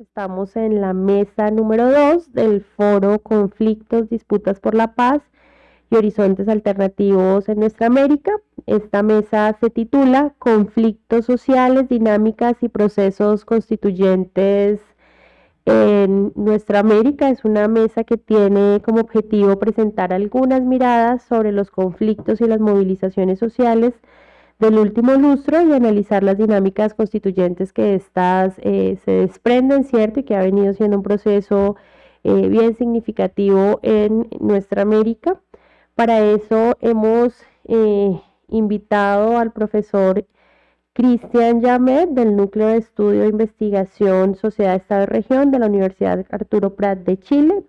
Estamos en la mesa número 2 del foro Conflictos, Disputas por la Paz y Horizontes Alternativos en Nuestra América. Esta mesa se titula Conflictos sociales, dinámicas y procesos constituyentes en Nuestra América. Es una mesa que tiene como objetivo presentar algunas miradas sobre los conflictos y las movilizaciones sociales del último lustro y analizar las dinámicas constituyentes que estas eh, se desprenden, ¿cierto? Y que ha venido siendo un proceso eh, bien significativo en nuestra América. Para eso hemos eh, invitado al profesor Cristian Yamet del Núcleo de Estudio e Investigación Sociedad, Estado y Región de la Universidad Arturo Prat de Chile,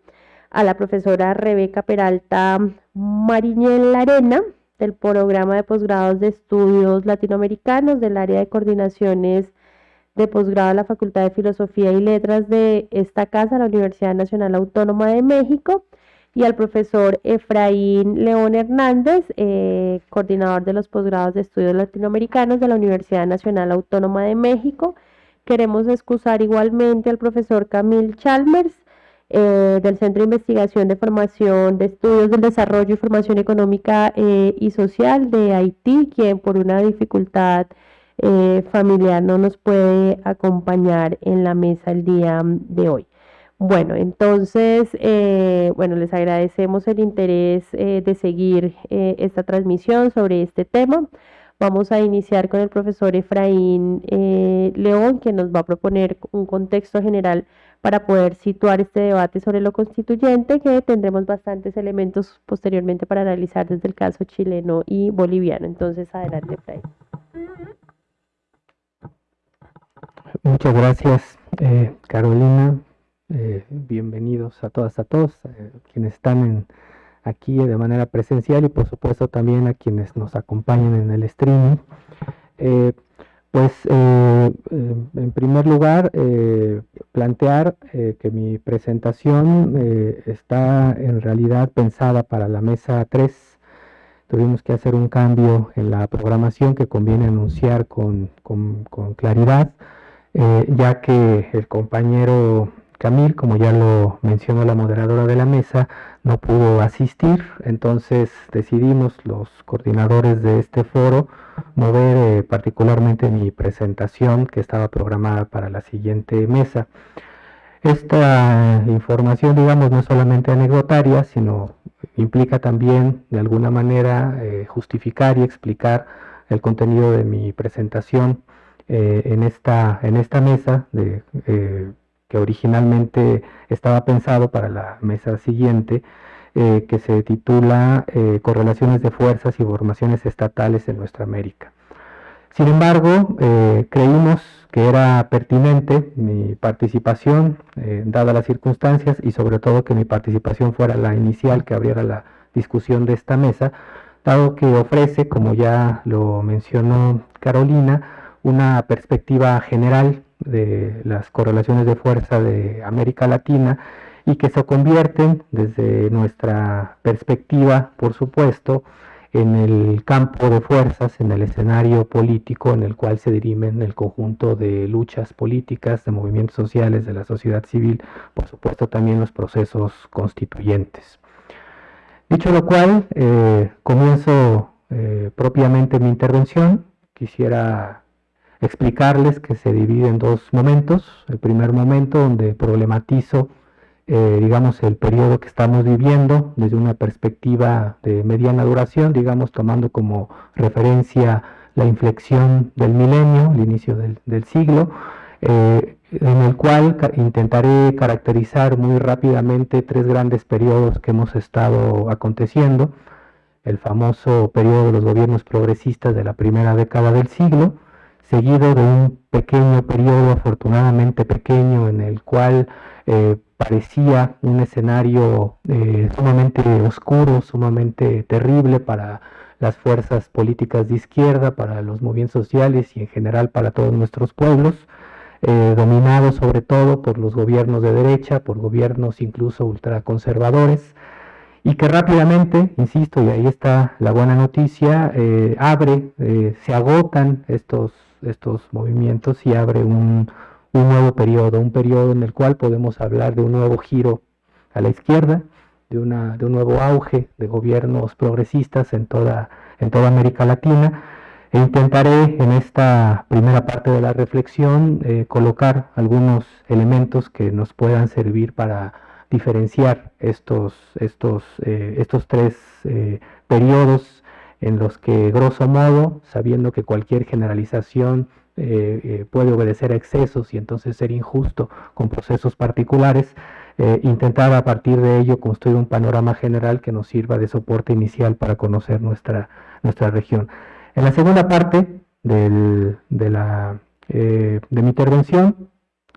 a la profesora Rebeca Peralta Mariñel Arena del programa de posgrados de estudios latinoamericanos del área de coordinaciones de posgrado de la Facultad de Filosofía y Letras de esta casa, la Universidad Nacional Autónoma de México, y al profesor Efraín León Hernández, eh, coordinador de los posgrados de estudios latinoamericanos de la Universidad Nacional Autónoma de México. Queremos excusar igualmente al profesor Camil Chalmers, eh, del Centro de Investigación de Formación de Estudios del Desarrollo y Formación Económica eh, y Social de Haití, quien por una dificultad eh, familiar no nos puede acompañar en la mesa el día de hoy. Bueno, entonces, bueno, les agradecemos el interés de seguir esta transmisión sobre este tema. Vamos a iniciar con el profesor Efraín León, que nos va a proponer un contexto general para poder situar este debate sobre lo constituyente, que tendremos bastantes elementos posteriormente para analizar desde el caso chileno y boliviano. Entonces, adelante, Fray. Muchas gracias, eh, Carolina. Eh, bienvenidos a todas, a todos, eh, quienes están aquí de manera presencial y por supuesto también a quienes nos acompañan en el streaming. Pues eh, eh, en primer lugar, eh, plantear que mi presentación está en realidad pensada para la mesa 3. Tuvimos que hacer un cambio en la programación que conviene anunciar con, con claridad, ya que el compañero Camil, como ya lo mencionó la moderadora de la mesa, no pudo asistir, entonces decidimos los coordinadores de este foro mover eh, particularmente mi presentación que estaba programada para la siguiente mesa. Esta información, digamos, no es solamente anecdotaria, sino implica también de alguna manera eh, justificar y explicar el contenido de mi presentación eh, en, esta, en esta mesa de que originalmente estaba pensado para la mesa siguiente, eh, que se titula eh, Correlaciones de Fuerzas y Formaciones Estatales en Nuestra América. Sin embargo, eh, creímos que era pertinente mi participación, dadas las circunstancias, y sobre todo que mi participación fuera la inicial que abriera la discusión de esta mesa, dado que ofrece, como ya lo mencionó Carolina, una perspectiva general de las correlaciones de fuerza de América Latina y que se convierten desde nuestra perspectiva, por supuesto, en el campo de fuerzas, en el escenario político en el cual se dirimen el conjunto de luchas políticas, de movimientos sociales, de la sociedad civil, por supuesto también los procesos constituyentes. Dicho lo cual, eh, comienzo eh, propiamente mi intervención. Quisiera explicarles que se divide en dos momentos. El primer momento donde problematizo, eh, digamos, el periodo que estamos viviendo desde una perspectiva de mediana duración, digamos, tomando como referencia la inflexión del milenio, el inicio del, siglo, eh, en el cual intentaré caracterizar muy rápidamente tres grandes periodos que hemos estado aconteciendo. El famoso periodo de los gobiernos progresistas de la primera década del siglo, seguido de un pequeño periodo, afortunadamente pequeño, en el cual eh, parecía un escenario eh, sumamente oscuro, sumamente terrible para las fuerzas políticas de izquierda, para los movimientos sociales y en general para todos nuestros pueblos, eh, dominados sobre todo por los gobiernos de derecha, por gobiernos incluso ultraconservadores, y que rápidamente, insisto, y ahí está la buena noticia, abre, se agotan estos estos movimientos y abre un, un nuevo periodo, un periodo en el cual podemos hablar de un nuevo giro a la izquierda, de, una, de un nuevo auge de gobiernos progresistas en toda, en toda América Latina. E intentaré en esta primera parte de la reflexión eh, colocar algunos elementos que nos puedan servir para diferenciar estos, estos, eh, estos tres eh, periodos en los que, grosso modo, sabiendo que cualquier generalización puede obedecer a excesos y entonces ser injusto con procesos particulares, eh, intentar a partir de ello construir un panorama general que nos sirva de soporte inicial para conocer nuestra, nuestra región. En la segunda parte de, la, eh, de mi intervención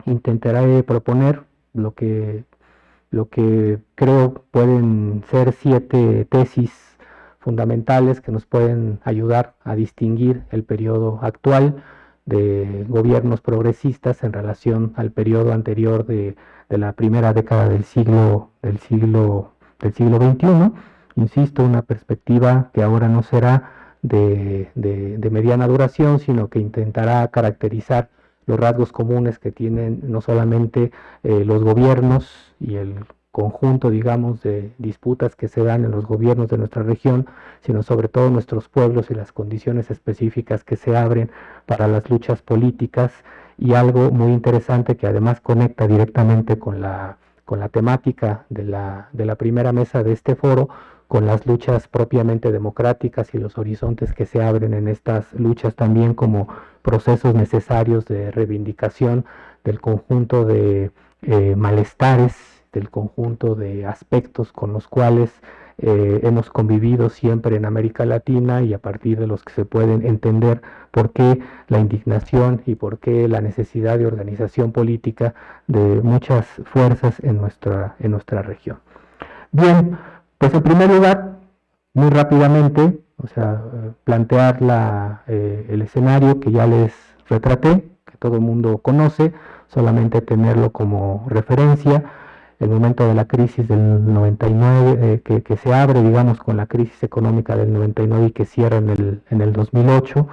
intentaré proponer lo que, lo que creo pueden ser siete tesis fundamentales que nos pueden ayudar a distinguir el periodo actual de gobiernos progresistas en relación al periodo anterior de de la primera década del siglo, del siglo, del siglo XXI. Insisto, una perspectiva que ahora no será de, mediana duración, sino que intentará caracterizar los rasgos comunes que tienen no solamente eh, los gobiernos y el conjunto, digamos, de disputas que se dan en los gobiernos de nuestra región, sino sobre todo nuestros pueblos y las condiciones específicas que se abren para las luchas políticas. Y algo muy interesante que además conecta directamente con la, con la temática de la, de la primera mesa de este foro, con las luchas propiamente democráticas y los horizontes que se abren en estas luchas también como procesos necesarios de reivindicación del conjunto de eh, malestares, del conjunto de aspectos con los cuales eh, hemos convivido siempre en América Latina y a partir de los que se pueden entender por qué la indignación y por qué la necesidad de organización política de muchas fuerzas en nuestra, en nuestra región. Bien, pues en primer lugar, muy rápidamente, o sea, plantear la, eh, el escenario que ya les retraté, que todo el mundo conoce, solamente tenerlo como referencia el momento de la crisis del 99, eh, que, que, se abre, digamos, con la crisis económica del 99 y que cierra en el, en el 2008,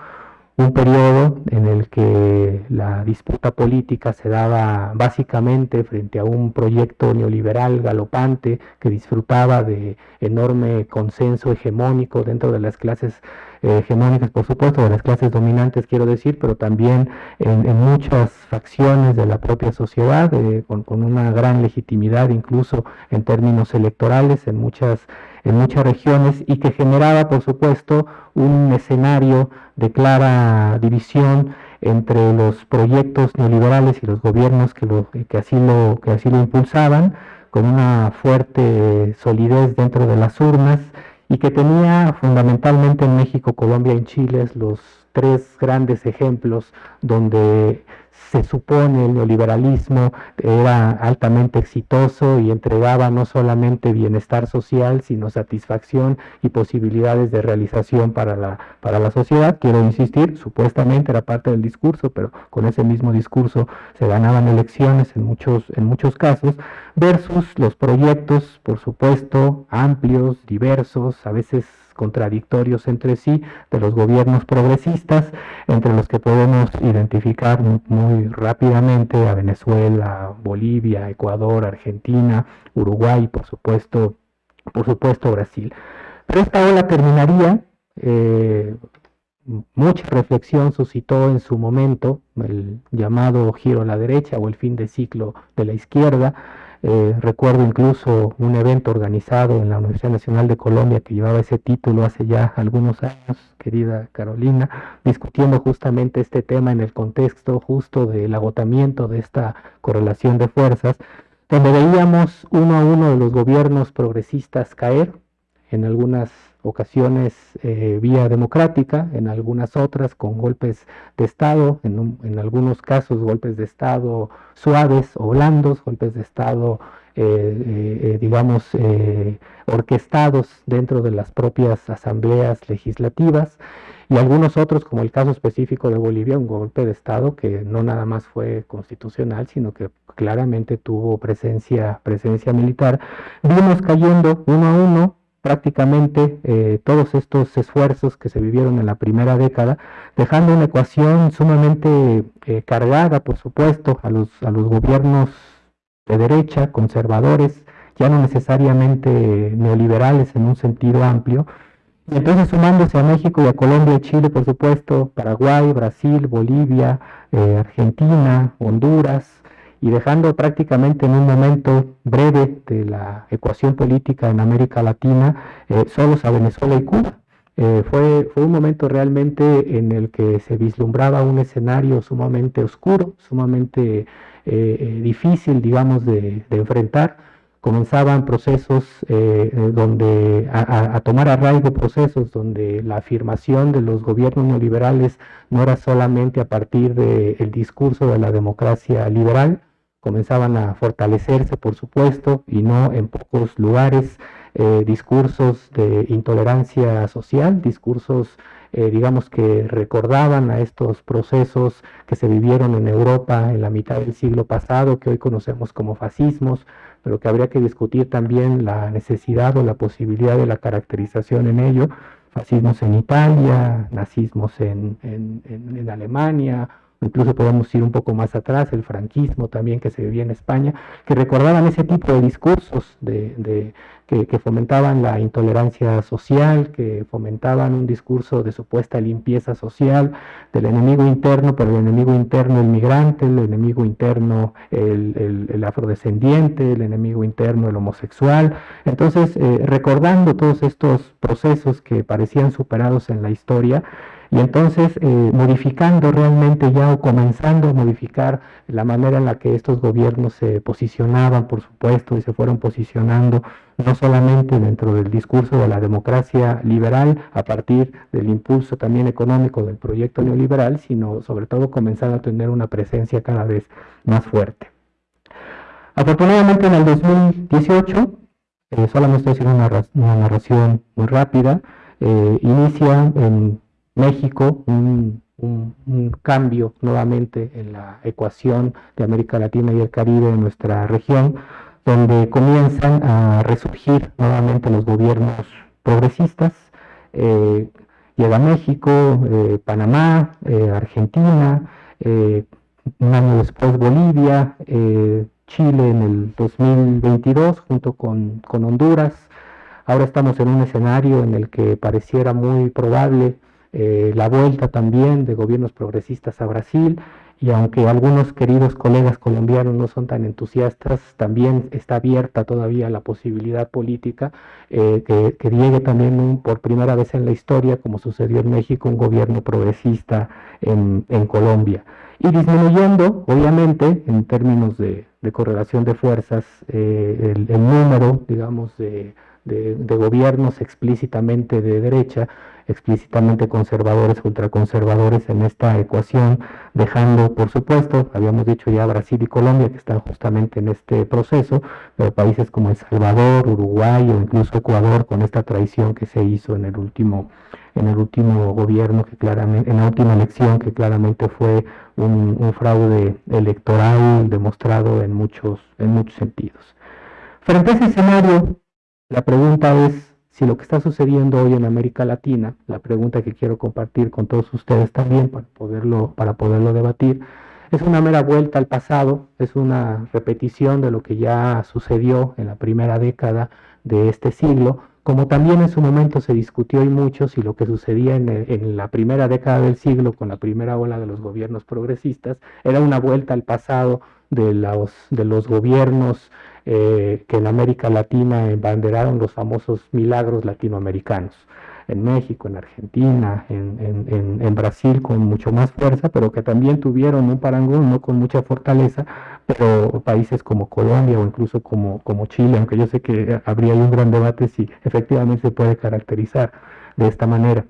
un periodo en el que la disputa política se daba básicamente frente a un proyecto neoliberal galopante que disfrutaba de enorme consenso hegemónico dentro de las clases hegemónicas, por supuesto, de las clases dominantes, quiero decir, pero también en, muchas facciones de la propia sociedad, eh, con, con, una gran legitimidad incluso en términos electorales en muchas, en muchas regiones y que generaba, por supuesto, un escenario de clara división entre los proyectos neoliberales y los gobiernos que, lo, que, así, lo, que así lo impulsaban, con una fuerte solidez dentro de las urnas y que tenía fundamentalmente en México, Colombia y Chile los tres grandes ejemplos donde se supone el neoliberalismo era altamente exitoso y entregaba no solamente bienestar social, sino satisfacción y posibilidades de realización para la, para la sociedad. Quiero insistir, supuestamente era parte del discurso, pero con ese mismo discurso se ganaban elecciones en muchos, en muchos casos, versus los proyectos, por supuesto, amplios, diversos, a veces contradictorios entre sí de los gobiernos progresistas, entre los que podemos identificar muy rápidamente a Venezuela, Bolivia, Ecuador, Argentina, Uruguay, por supuesto, por supuesto Brasil. Pero esta ola terminaría, eh, mucha reflexión suscitó en su momento el llamado giro a la derecha o el fin de ciclo de la izquierda, eh, recuerdo incluso un evento organizado en la Universidad Nacional de Colombia que llevaba ese título hace ya algunos años, querida Carolina, discutiendo justamente este tema en el contexto justo del agotamiento de esta correlación de fuerzas, donde veíamos uno a uno de los gobiernos progresistas caer, en algunas ocasiones eh, vía democrática, en algunas otras con golpes de Estado, en, algunos casos golpes de Estado suaves o blandos, golpes de Estado, eh, eh, digamos, orquestados dentro de las propias asambleas legislativas, y algunos otros, como el caso específico de Bolivia, un golpe de Estado que no nada más fue constitucional, sino que claramente tuvo presencia, presencia militar, vimos cayendo uno a uno prácticamente eh, todos estos esfuerzos que se vivieron en la primera década, dejando una ecuación sumamente eh, cargada, por supuesto, a los, a los gobiernos de derecha, conservadores, ya no necesariamente neoliberales en un sentido amplio, y entonces sumándose a México y a Colombia y Chile, por supuesto, Paraguay, Brasil, Bolivia, eh, Argentina, Honduras, y dejando prácticamente en un momento breve de la ecuación política en América Latina eh, solos a Venezuela y Cuba. Eh, fue, fue un momento realmente en el que se vislumbraba un escenario sumamente oscuro, sumamente eh, difícil, digamos, de, enfrentar. Comenzaban procesos donde a, a, tomar arraigo procesos donde la afirmación de los gobiernos neoliberales no era solamente a partir del discurso de la democracia liberal, comenzaban a fortalecerse, por supuesto, y no en pocos lugares, eh, discursos de intolerancia social, discursos, eh, digamos, que recordaban a estos procesos que se vivieron en Europa en la mitad del siglo pasado, que hoy conocemos como fascismos, pero que habría que discutir también la necesidad o la posibilidad de la caracterización en ello, fascismos en Italia, nazismos en, en, en Alemania, incluso podemos ir un poco más atrás, el franquismo también que se vivía en España, que recordaban ese tipo de discursos de, que, fomentaban la intolerancia social, que fomentaban un discurso de supuesta limpieza social, del enemigo interno, pero el enemigo interno el migrante, el enemigo interno el, afrodescendiente, el enemigo interno el homosexual. Entonces, eh, recordando todos estos procesos que parecían superados en la historia, y entonces eh, modificando realmente ya o comenzando a modificar la manera en la que estos gobiernos se posicionaban, por supuesto, y se fueron posicionando no solamente dentro del discurso de la democracia liberal a partir del impulso también económico del proyecto neoliberal, sino sobre todo comenzando a tener una presencia cada vez más fuerte. Afortunadamente en el 2018, eh, solamente estoy haciendo una, narración muy rápida, eh, inicia en México, un, cambio nuevamente en la ecuación de América Latina y el Caribe en nuestra región, donde comienzan a resurgir nuevamente los gobiernos progresistas. Eh, llega México, eh, Panamá, eh, Argentina, un año después Bolivia, Chile en el 2022 junto con, con Honduras. Ahora estamos en un escenario en el que pareciera muy probable eh, la vuelta también de gobiernos progresistas a Brasil y aunque algunos queridos colegas colombianos no son tan entusiastas, también está abierta todavía la posibilidad política eh, que, llegue también por primera vez en la historia, como sucedió en México, un gobierno progresista en, Colombia. Y disminuyendo, obviamente, en términos de, correlación de fuerzas, eh, el, número, digamos, de gobiernos explícitamente de derecha, explícitamente conservadores, ultraconservadores en esta ecuación, dejando, por supuesto, habíamos dicho ya Brasil y Colombia que están justamente en este proceso, pero países como El Salvador, Uruguay o incluso Ecuador con esta traición que se hizo en el último en el último gobierno que claramente, en la última elección que claramente fue un, un fraude electoral demostrado en muchos, en muchos sentidos. Frente a ese escenario, la pregunta es si lo que está sucediendo hoy en América Latina, la pregunta que quiero compartir con todos ustedes también para poderlo, para poderlo debatir, es una mera vuelta al pasado, es una repetición de lo que ya sucedió en la primera década de este siglo, como también en su momento se discutió y mucho si lo que sucedía en, en, la primera década del siglo con la primera ola de los gobiernos progresistas era una vuelta al pasado de los, de los gobiernos eh, que en América Latina embanderaron los famosos milagros latinoamericanos. En México, en Argentina, en, Brasil con mucho más fuerza, pero que también tuvieron un parangón, no con mucha fortaleza, pero países como Colombia o incluso como, como Chile, aunque yo sé que habría un gran debate si efectivamente se puede caracterizar de esta manera.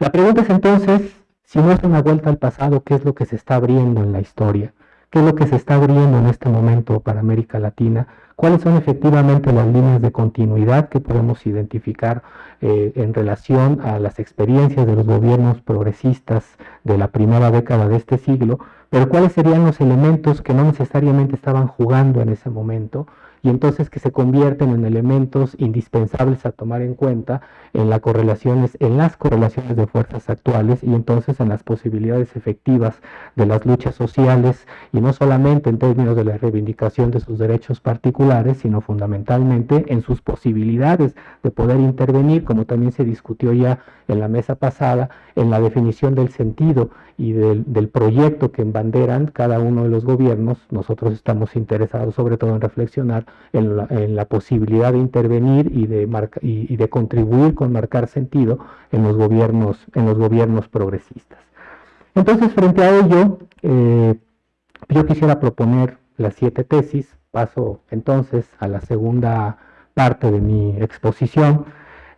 La pregunta es entonces, si no es una vuelta al pasado, ¿qué es lo que se está abriendo en la historia? Qué es lo que se está abriendo en este momento para América Latina, cuáles son efectivamente las líneas de continuidad que podemos identificar eh, en relación a las experiencias de los gobiernos progresistas de la primera década de este siglo, pero cuáles serían los elementos que no necesariamente estaban jugando en ese momento y entonces que se convierten en elementos indispensables a tomar en cuenta en, las correlaciones, en las correlaciones de fuerzas actuales y entonces en las posibilidades efectivas de las luchas sociales y no solamente en términos de la reivindicación de sus derechos particulares, sino fundamentalmente en sus posibilidades de poder intervenir, como también se discutió ya en la mesa pasada, en la definición del sentido y del, proyecto que embanderan cada uno de los gobiernos. Nosotros estamos interesados sobre todo en reflexionar en la, posibilidad de intervenir y de, y, de contribuir con marcar sentido en los gobiernos, en los gobiernos progresistas. Entonces, frente a ello, eh, yo quisiera proponer las siete tesis. Paso entonces a la segunda parte de mi exposición.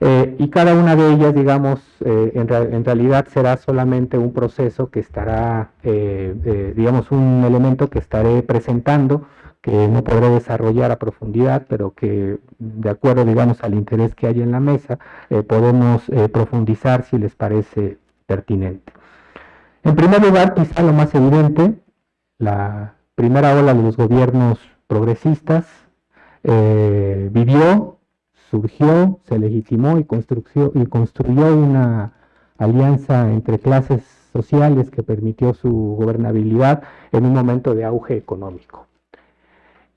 Eh, y cada una de ellas, digamos, eh, en, realidad será solamente un proceso que estará, digamos, un elemento que estaré presentando que no podré desarrollar a profundidad, pero que de acuerdo, digamos, al interés que hay en la mesa, eh, podemos eh, profundizar si les parece pertinente. En primer lugar, quizá lo más evidente, la primera ola de los gobiernos progresistas eh, vivió, surgió, se legitimó y construyó, una alianza entre clases sociales que permitió su gobernabilidad en un momento de auge económico.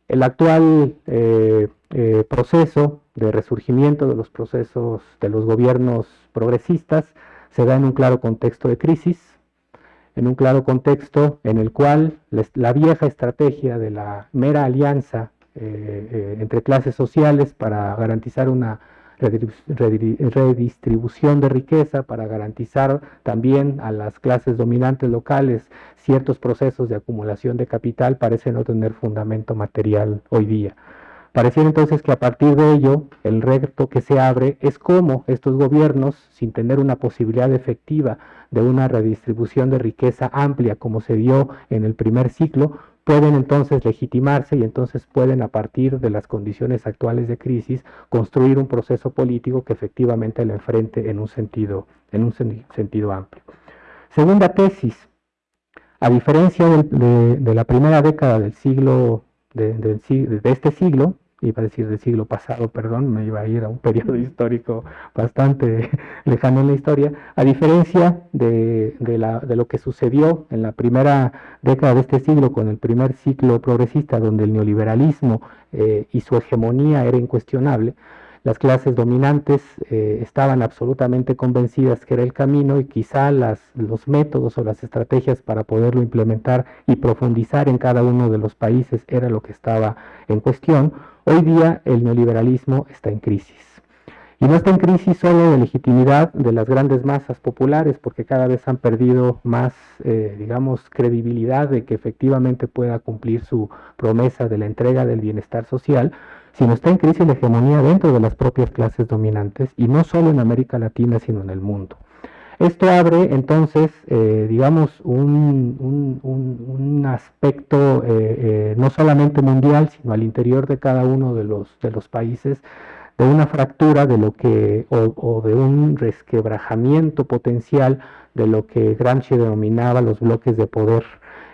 El actual eh, eh, proceso de resurgimiento de los procesos de los gobiernos progresistas se da en un claro contexto de crisis, en un claro contexto en el cual la vieja estrategia de la mera alianza eh, entre clases sociales para garantizar una redistribución de riqueza para garantizar también a las clases dominantes locales ciertos procesos de acumulación de capital parece no tener fundamento material hoy día. Pareciera entonces que a partir de ello el reto que se abre es cómo estos gobiernos, sin tener una posibilidad efectiva de una redistribución de riqueza amplia como se dio en el primer ciclo, pueden entonces legitimarse y entonces pueden a partir de las condiciones actuales de crisis construir un proceso político que efectivamente le enfrente en un sentido, en un sentido amplio. Segunda tesis, a diferencia de, la primera década del siglo, de este siglo, iba a decir del siglo pasado, perdón, me iba a ir a un periodo histórico bastante lejano en la historia, a diferencia de, lo que sucedió en la primera década de este siglo con el primer ciclo progresista, donde el neoliberalismo eh, y su hegemonía era incuestionable, las clases dominantes eh, estaban absolutamente convencidas que era el camino y quizá las, los métodos o las estrategias para poderlo implementar y profundizar en cada uno de los países era lo que estaba en cuestión. Hoy día el neoliberalismo está en crisis. Y no está en crisis solo de legitimidad de las grandes masas populares, porque cada vez han perdido más, eh, digamos, credibilidad de que efectivamente pueda cumplir su promesa de la entrega del bienestar social, sino está en crisis la hegemonía dentro de las propias clases dominantes, y no solo en América Latina, sino en el mundo. Esto abre entonces, eh, digamos, un, aspecto eh, eh, no solamente mundial, sino al interior de cada uno de los, de los países, de una fractura de lo que, o, de un resquebrajamiento potencial de lo que Gramsci denominaba los bloques de poder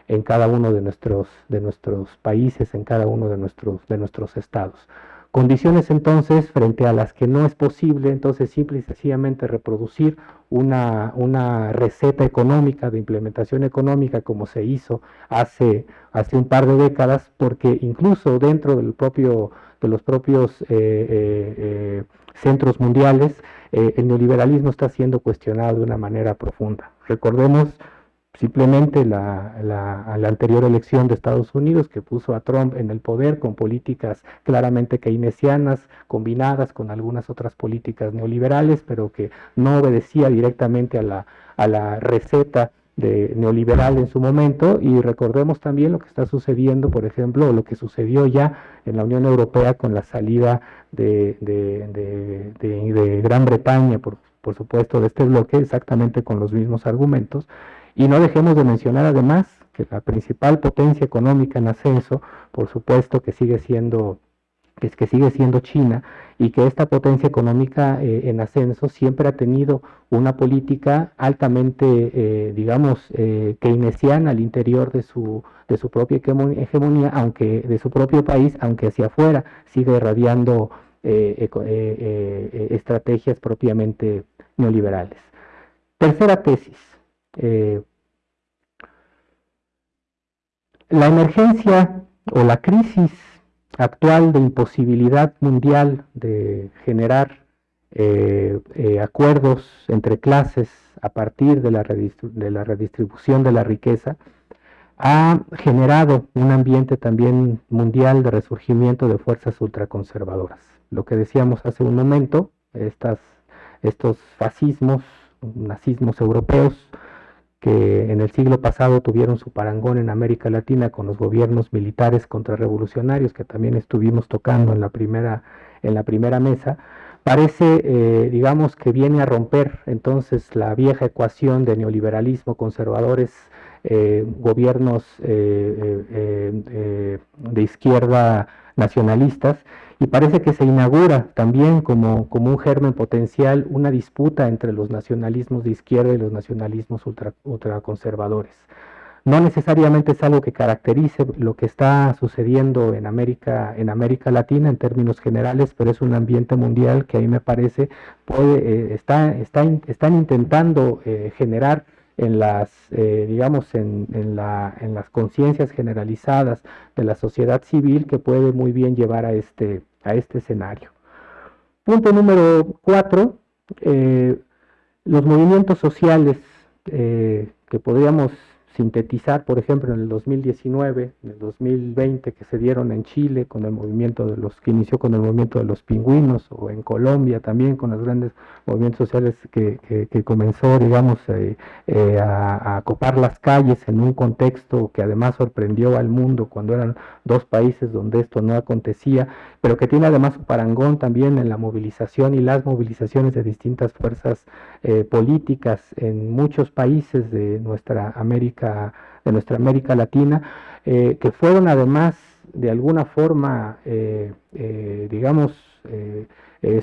en cada uno de nuestros, de nuestros países, en cada uno de nuestros, de nuestros estados. Condiciones entonces frente a las que no es posible entonces simple y sencillamente reproducir una, una, receta económica de implementación económica como se hizo hace, hace un par de décadas, porque incluso dentro del propio, de los propios eh, eh, eh, centros mundiales, el neoliberalismo está siendo cuestionado de una manera profunda. Recordemos simplemente la, la, anterior elección de Estados Unidos que puso a Trump en el poder con políticas claramente keynesianas combinadas con algunas otras políticas neoliberales, pero que no obedecía directamente a la, a la receta de neoliberal en su momento. Y recordemos también lo que está sucediendo, por ejemplo, lo que sucedió ya en la Unión Europea con la salida de, de, de Gran Bretaña, por, por supuesto, de este bloque, exactamente con los mismos argumentos, y no dejemos de mencionar además que la principal potencia económica en ascenso, por supuesto que sigue siendo que, que sigue siendo China, y que esta potencia económica eh, en ascenso siempre ha tenido una política altamente, eh, digamos, eh, keynesiana al interior de su, de su propia hegemonía, aunque de su propio país, aunque hacia afuera sigue irradiando estrategias propiamente neoliberales. Tercera tesis. La emergencia o la crisis actual de imposibilidad mundial de generar eh, eh, acuerdos entre clases a partir de la, de la redistribución de la riqueza, ha generado un ambiente también mundial de resurgimiento de fuerzas ultraconservadoras. Lo que decíamos hace un momento, estos fascismos, nazismos europeos, que en el siglo pasado tuvieron su parangón en América Latina con los gobiernos militares contrarrevolucionarios que también estuvimos tocando en la primera, en la primera mesa, parece, eh, digamos, que viene a romper entonces la vieja ecuación de neoliberalismo, conservadores, eh, gobiernos eh, de izquierda nacionalistas y parece que se inaugura también como, como un germen potencial una disputa entre los nacionalismos de izquierda y los nacionalismos ultra, ultraconservadores. No necesariamente es algo que caracterice lo que está sucediendo en América, en América Latina en términos generales, pero es un ambiente mundial que a mí me parece puede, eh, está, está, están intentando eh, generar en las, eh, digamos, en, en las conciencias generalizadas de la sociedad civil que puede muy bien llevar a este, a este escenario. Punto número cuatro, eh, los movimientos sociales eh, que podríamos sintetizar, por ejemplo, en el 2019, en el 2020 que se dieron en Chile con el movimiento de los que inició con el movimiento de los pingüinos o en Colombia también con los grandes movimientos sociales que, que, comenzó, digamos, eh, eh, a, a, copar las calles en un contexto que además sorprendió al mundo cuando eran dos países donde esto no acontecía, pero que tiene además un parangón también en la movilización y las movilizaciones de distintas fuerzas eh, políticas en muchos países de nuestra América, de nuestra América Latina, eh, que fueron además de alguna forma, eh, digamos,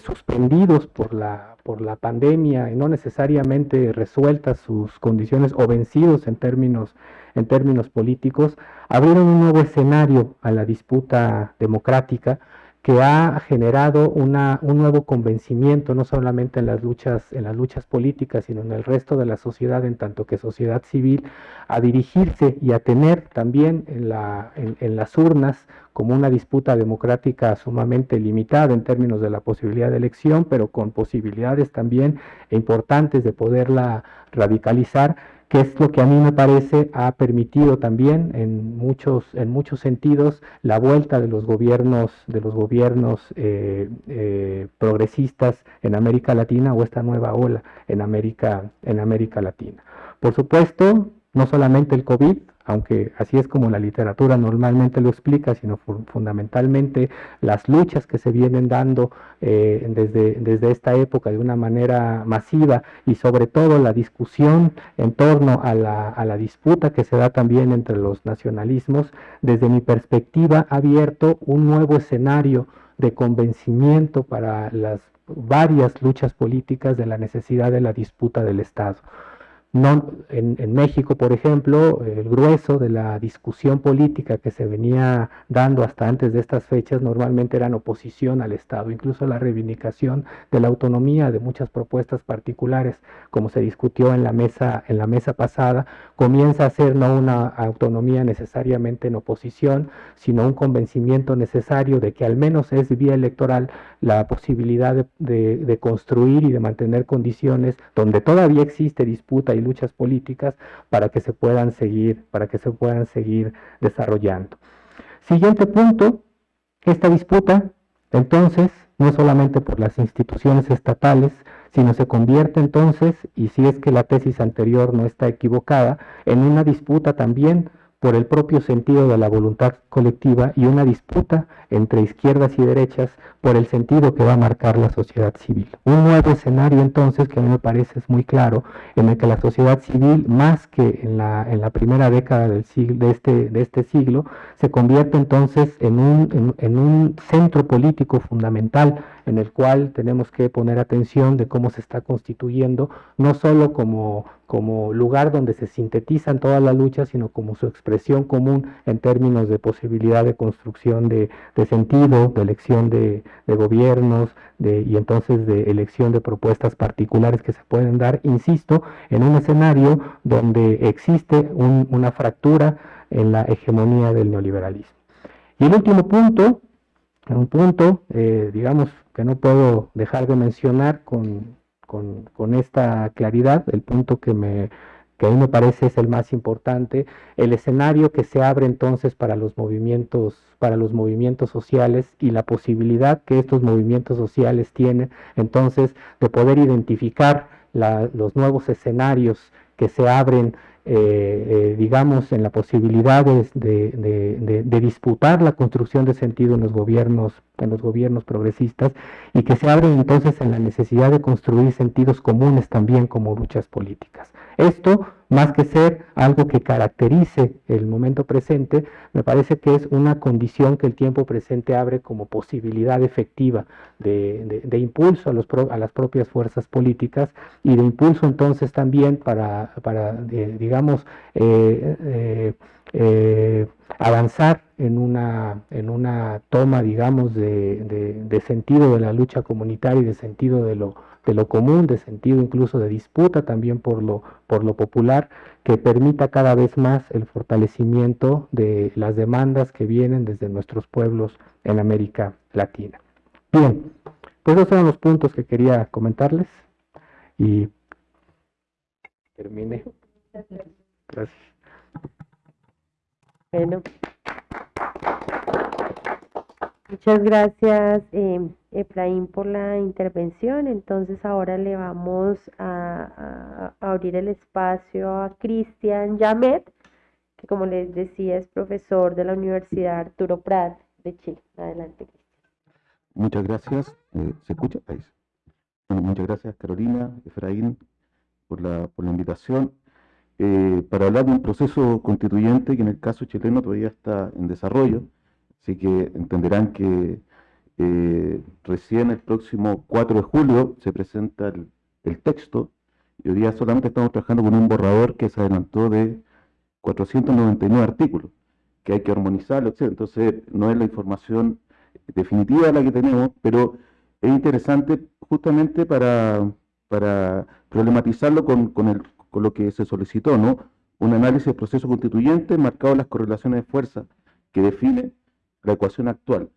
suspendidos por la, por la pandemia y no necesariamente resueltas sus condiciones o vencidos en términos, en términos políticos, abrieron un nuevo escenario a la disputa democrática que ha generado una, un nuevo convencimiento, no solamente en las, luchas, en las luchas políticas, sino en el resto de la sociedad, en tanto que sociedad civil, a dirigirse y a tener también en, la, en, las urnas como una disputa democrática sumamente limitada en términos de la posibilidad de elección, pero con posibilidades también importantes de poderla radicalizar que es lo que a mí me parece ha permitido también en muchos, en muchos sentidos la vuelta de los gobiernos, de los gobiernos eh, eh, progresistas en América Latina o esta nueva ola en América, en América Latina. Por supuesto, no solamente el COVID, aunque así es como la literatura normalmente lo explica, sino fundamentalmente las luchas que se vienen dando eh, desde, desde esta época de una manera masiva y sobre todo la discusión en torno a la, a la disputa que se da también entre los nacionalismos, desde mi perspectiva ha abierto un nuevo escenario de convencimiento para las varias luchas políticas de la necesidad de la disputa del Estado. No, en, México, por ejemplo, el grueso de la discusión política que se venía dando hasta antes de estas fechas normalmente eran oposición al Estado, incluso la reivindicación de la autonomía de muchas propuestas particulares, como se discutió en la mesa, en la mesa pasada, comienza a ser no una autonomía necesariamente en oposición, sino un convencimiento necesario de que al menos es vía electoral la posibilidad de, de construir y de mantener condiciones donde todavía existe disputa y luchas políticas para que se puedan seguir, para que se puedan seguir desarrollando. Siguiente punto, esta disputa, entonces, no solamente por las instituciones estatales, sino se convierte entonces, y si es que la tesis anterior no está equivocada, en una disputa también por el propio sentido de la voluntad colectiva y una disputa entre izquierdas y derechas por el sentido que va a marcar la sociedad civil. Un nuevo escenario entonces que a mí me parece es muy claro, en el que la sociedad civil, más que en la, en la primera década del siglo, de, este, de este siglo, se convierte entonces en un, en un centro político fundamental en el cual tenemos que poner atención de cómo se está constituyendo, no solo como, como lugar donde se sintetizan todas las luchas, sino como su expresión común en términos de posibilidad de construcción de, sentido, de elección de, gobiernos de, y entonces de elección de propuestas particulares que se pueden dar, insisto, en un escenario donde existe una fractura en la hegemonía del neoliberalismo. Y el último punto, un punto, eh, digamos, que no puedo dejar de mencionar con, con, esta claridad, el punto que, me, que a mí me parece es el más importante, el escenario que se abre entonces para los movimientos, para los movimientos sociales y la posibilidad que estos movimientos sociales tienen entonces de poder identificar los nuevos escenarios que se abren eh, eh, digamos, en la posibilidad de, disputar la construcción de sentido en los gobiernos, en los gobiernos progresistas, y que se abren entonces en la necesidad de construir sentidos comunes también como luchas políticas. Esto más que ser algo que caracterice el momento presente, me parece que es una condición que el tiempo presente abre como posibilidad efectiva de, impulso a, las propias fuerzas políticas y de impulso entonces también para, digamos, eh, eh, eh, avanzar en una, en una toma, digamos, de, sentido de la lucha comunitaria y de sentido de lo, de lo común, de sentido incluso de disputa también por lo, por lo popular, que permita cada vez más el fortalecimiento de las demandas que vienen desde nuestros pueblos en América Latina. Bien, pues esos son los puntos que quería comentarles y terminé. Gracias. Bueno. Muchas gracias, eh, Efraín, por la intervención. Entonces ahora le vamos a, abrir el espacio a Cristian Yamet, que como les decía es profesor de la Universidad Arturo Prat de Chile. Adelante, Muchas gracias. Eh, ¿Se escucha? Ahí. muchas gracias, Carolina, Efraín, por la, por la invitación. Eh, para hablar de un proceso constituyente que en el caso chileno todavía está en desarrollo, así que entenderán que eh, recién el próximo 4 de julio se presenta el, texto y hoy día solamente estamos trabajando con un borrador que se adelantó de 499 artículos, que hay que armonizarlo, etc. Entonces no es la información definitiva la que tenemos, pero es interesante justamente para, para problematizarlo con, con el con lo que se solicitó, ¿no? Un análisis del proceso constituyente marcado en las correlaciones de fuerza que define la ecuación actual.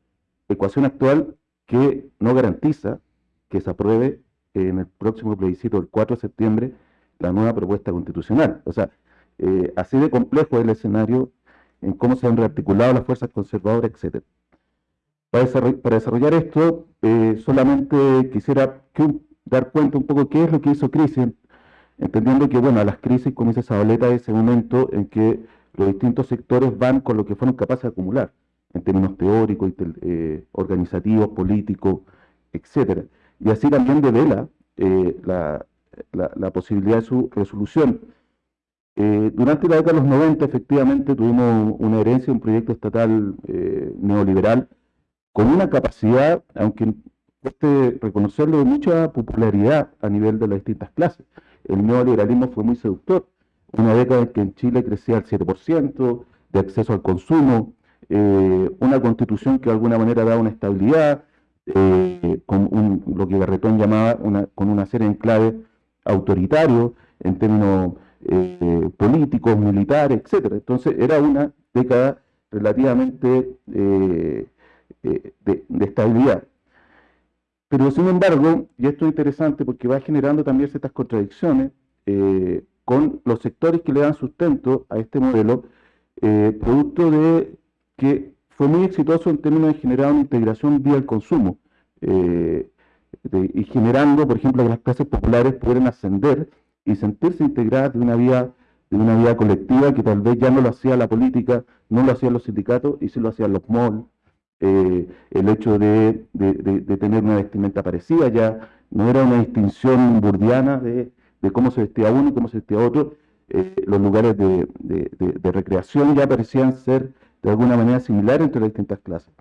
Ecuación actual que no garantiza que se apruebe en el próximo plebiscito del 4 de septiembre la nueva propuesta constitucional. O sea, eh, así de complejo es el escenario en cómo se han rearticulado las fuerzas conservadoras, etc. Para, desarrollar, esto, eh, solamente quisiera dar cuenta un poco qué es lo que hizo Crisis entendiendo que, bueno, las crisis comienza esa boleta de ese momento en que los distintos sectores van con lo que fueron capaces de acumular, en términos teóricos, eh, organizativos, políticos, etcétera. Y así también devela eh, la, la, posibilidad de su resolución. Eh, durante la década de los 90, efectivamente, tuvimos una herencia, un proyecto estatal neoliberal con una capacidad, aunque cueste reconocerlo, de mucha popularidad a nivel de las distintas clases el neoliberalismo fue muy seductor. Una década en que en Chile crecía al 7% de acceso al consumo, eh, una constitución que de alguna manera daba una estabilidad, eh, con lo que Garretón llamaba con una serie de enclaves autoritarios en términos eh, políticos, militares, etc. Entonces era una década relativamente de, estabilidad. Pero sin embargo, y esto es interesante porque va generando también ciertas contradicciones con los sectores que le dan sustento a este modelo, producto de que fue muy exitoso en términos de generar una integración vía el consumo, eh, y generando, por ejemplo, que las clases populares pudieran ascender y sentirse integradas de una vía de una vida colectiva que tal vez ya no lo hacía la política, no lo hacían los sindicatos y sí lo hacían los malls. Eh, el hecho de, tener una vestimenta parecida ya no era una distinción burdiana de, cómo se vestía uno y cómo se vestía otro. Eh, los lugares de, recreación ya parecían ser de alguna manera similares entre las distintas clases.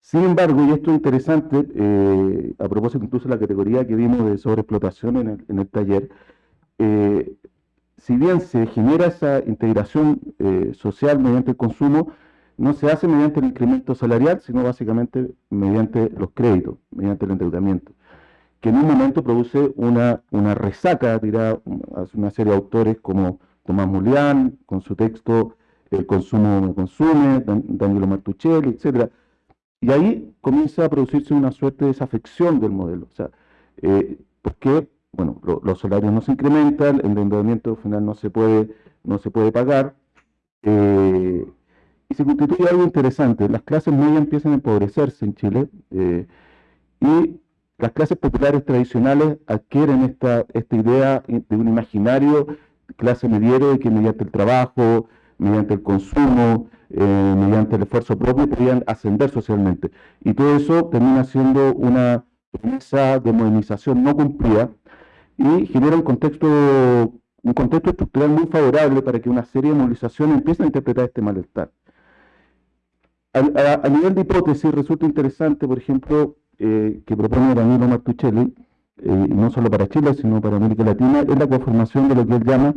Sin embargo, y esto es interesante, eh, a propósito incluso de la categoría que vimos de sobreexplotación en el, taller, eh, si bien se genera esa integración eh, social mediante el consumo, no se hace mediante el incremento salarial, sino básicamente mediante los créditos, mediante el endeudamiento, que en un momento produce una, una resaca, dirá una serie de autores como Tomás Mulián, con su texto El consumo me consume, Danilo Martuchelli, etcétera, y ahí comienza a producirse una suerte de desafección del modelo. O sea, eh, porque bueno, los salarios no se incrementan, el endeudamiento final no se puede, no se puede pagar, eh, y se constituye algo interesante. Las clases medias empiezan a empobrecerse en Chile, eh, y las clases populares tradicionales adquieren esta, esta idea de un imaginario clase mediero de que mediante el trabajo, mediante el consumo, eh, mediante el esfuerzo propio, podían ascender socialmente. Y todo eso termina siendo una promesa de modernización no cumplida y genera un contexto, un contexto estructural muy favorable para que una serie de movilizaciones empiecen a interpretar este malestar. A, nivel de hipótesis resulta interesante, por ejemplo, eh, que propone Danilo Martuchelli, eh, no solo para Chile, sino para América Latina, es la conformación de lo que él llama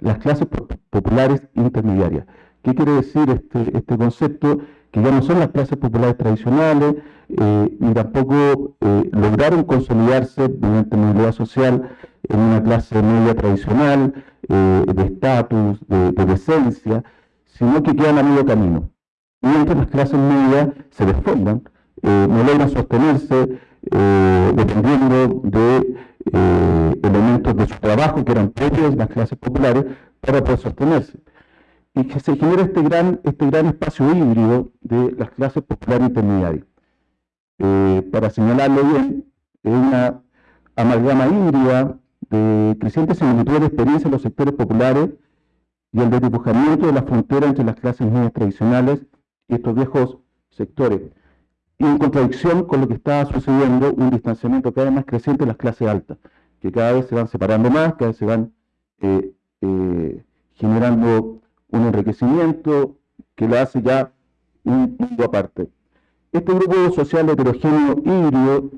las clases populares intermediarias. ¿Qué quiere decir este, este, concepto? Que ya no son las clases populares tradicionales, eh, ni tampoco eh, lograron consolidarse mediante movilidad social en una clase media tradicional, eh, de estatus, de, decencia, sino que quedan a medio camino. Mientras las clases medias se desfondan, no logran sostenerse, dependiendo de elementos de su trabajo que eran propios de las clases populares para poder sostenerse. Y que se genera este gran, este gran espacio híbrido de las clases populares intermediarias. Eh, para señalarlo bien, es una amalgama híbrida de crecientes similitudes de experiencia en los sectores populares y el desdibujamiento de la frontera entre las clases medias tradicionales y estos viejos sectores. Y en contradicción con lo que está sucediendo, un distanciamiento cada vez más creciente de las clases altas, que cada vez se van separando más, cada vez se van eh, eh, generando un enriquecimiento que lo hace ya un mundo aparte. Este grupo social heterogéneo híbrido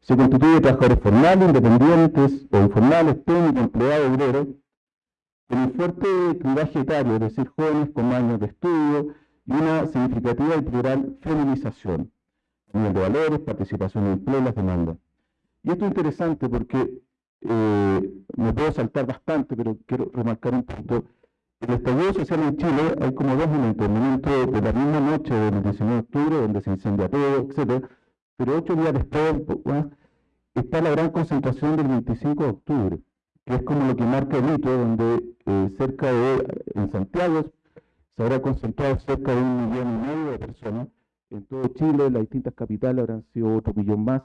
se constituye de trabajadores formales, independientes o informales, técnicos, empleados, obreros, con un fuerte clivaje etario, es decir, jóvenes con años de estudio y una significativa y plural feminización, de valores, participación en las demandas. Y esto es interesante porque eh, me puedo saltar bastante, pero quiero remarcar un punto. El estallido social en Chile hay como dos momentos. El momento de la misma noche del 19 de octubre, donde se incendia todo, etc. Pero ocho días después está la gran concentración del 25 de octubre, que es como lo que marca el hito, donde eh, cerca de, en Santiago, se habrá concentrado cerca de un millón y medio de personas. En todo Chile, las distintas capitales habrán sido otro millón más.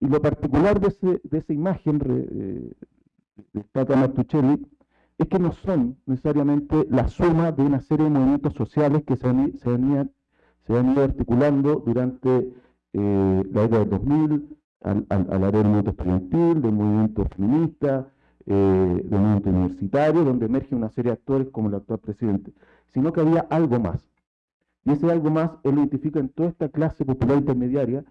Y lo particular de, esa imagen eh, de Tata Martuchelli es que no son necesariamente la suma de una serie de movimientos sociales que se han, se ido articulando durante eh, la década del 2000, al, al, al del movimiento estudiantil, del movimiento feminista, eh, del movimiento universitario, donde emerge una serie de actores como el actual presidente, sino que había algo más. Y ese algo más él identifica en toda esta clase popular intermediaria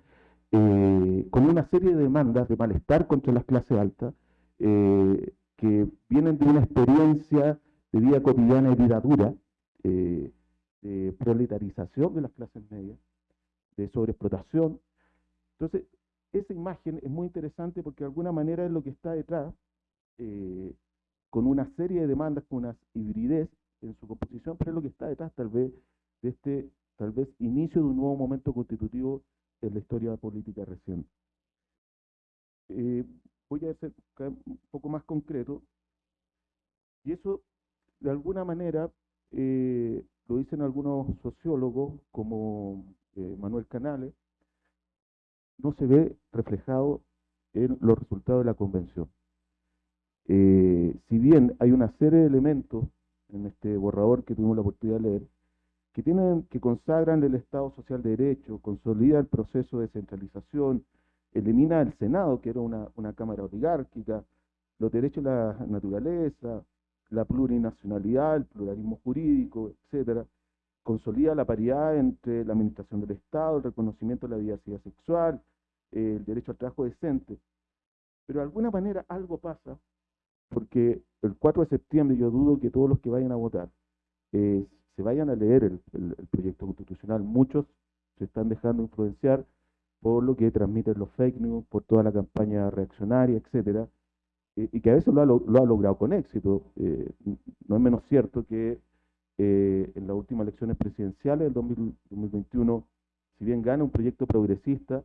eh, con una serie de demandas de malestar contra las clases altas eh, que vienen de una experiencia de vida cotidiana y vida dura, eh, de proletarización de las clases medias, de sobreexplotación. Entonces, esa imagen es muy interesante porque de alguna manera es lo que está detrás, con una serie de demandas, con una hibridez en su composición, pero es lo que está detrás tal vez de este tal vez inicio de un nuevo momento constitutivo en la historia política reciente. Eh, voy a ser un poco más concreto, y eso de alguna manera eh, lo dicen algunos sociólogos como eh, Manuel Canales, no se ve reflejado en los resultados de la convención. Si bien hay una serie de elementos en este borrador que tuvimos la oportunidad de leer, que, tienen, que consagran el Estado Social de Derecho, consolida el proceso de descentralización, elimina el Senado, que era una, cámara oligárquica, los derechos de la naturaleza, la plurinacionalidad, el pluralismo jurídico, etcétera, consolida la paridad entre la administración del Estado, el reconocimiento de la diversidad sexual, el derecho al trabajo decente. Pero de alguna manera algo pasa, porque el 4 de septiembre yo dudo que todos los que vayan a votar eh, se vayan a leer el, proyecto constitucional. Muchos se están dejando influenciar por lo que transmiten los fake news, por toda la campaña reaccionaria, etcétera, y que a veces lo ha, logrado con éxito. Eh, no es menos cierto que eh, en las últimas elecciones presidenciales del 2021, si bien gana un proyecto progresista,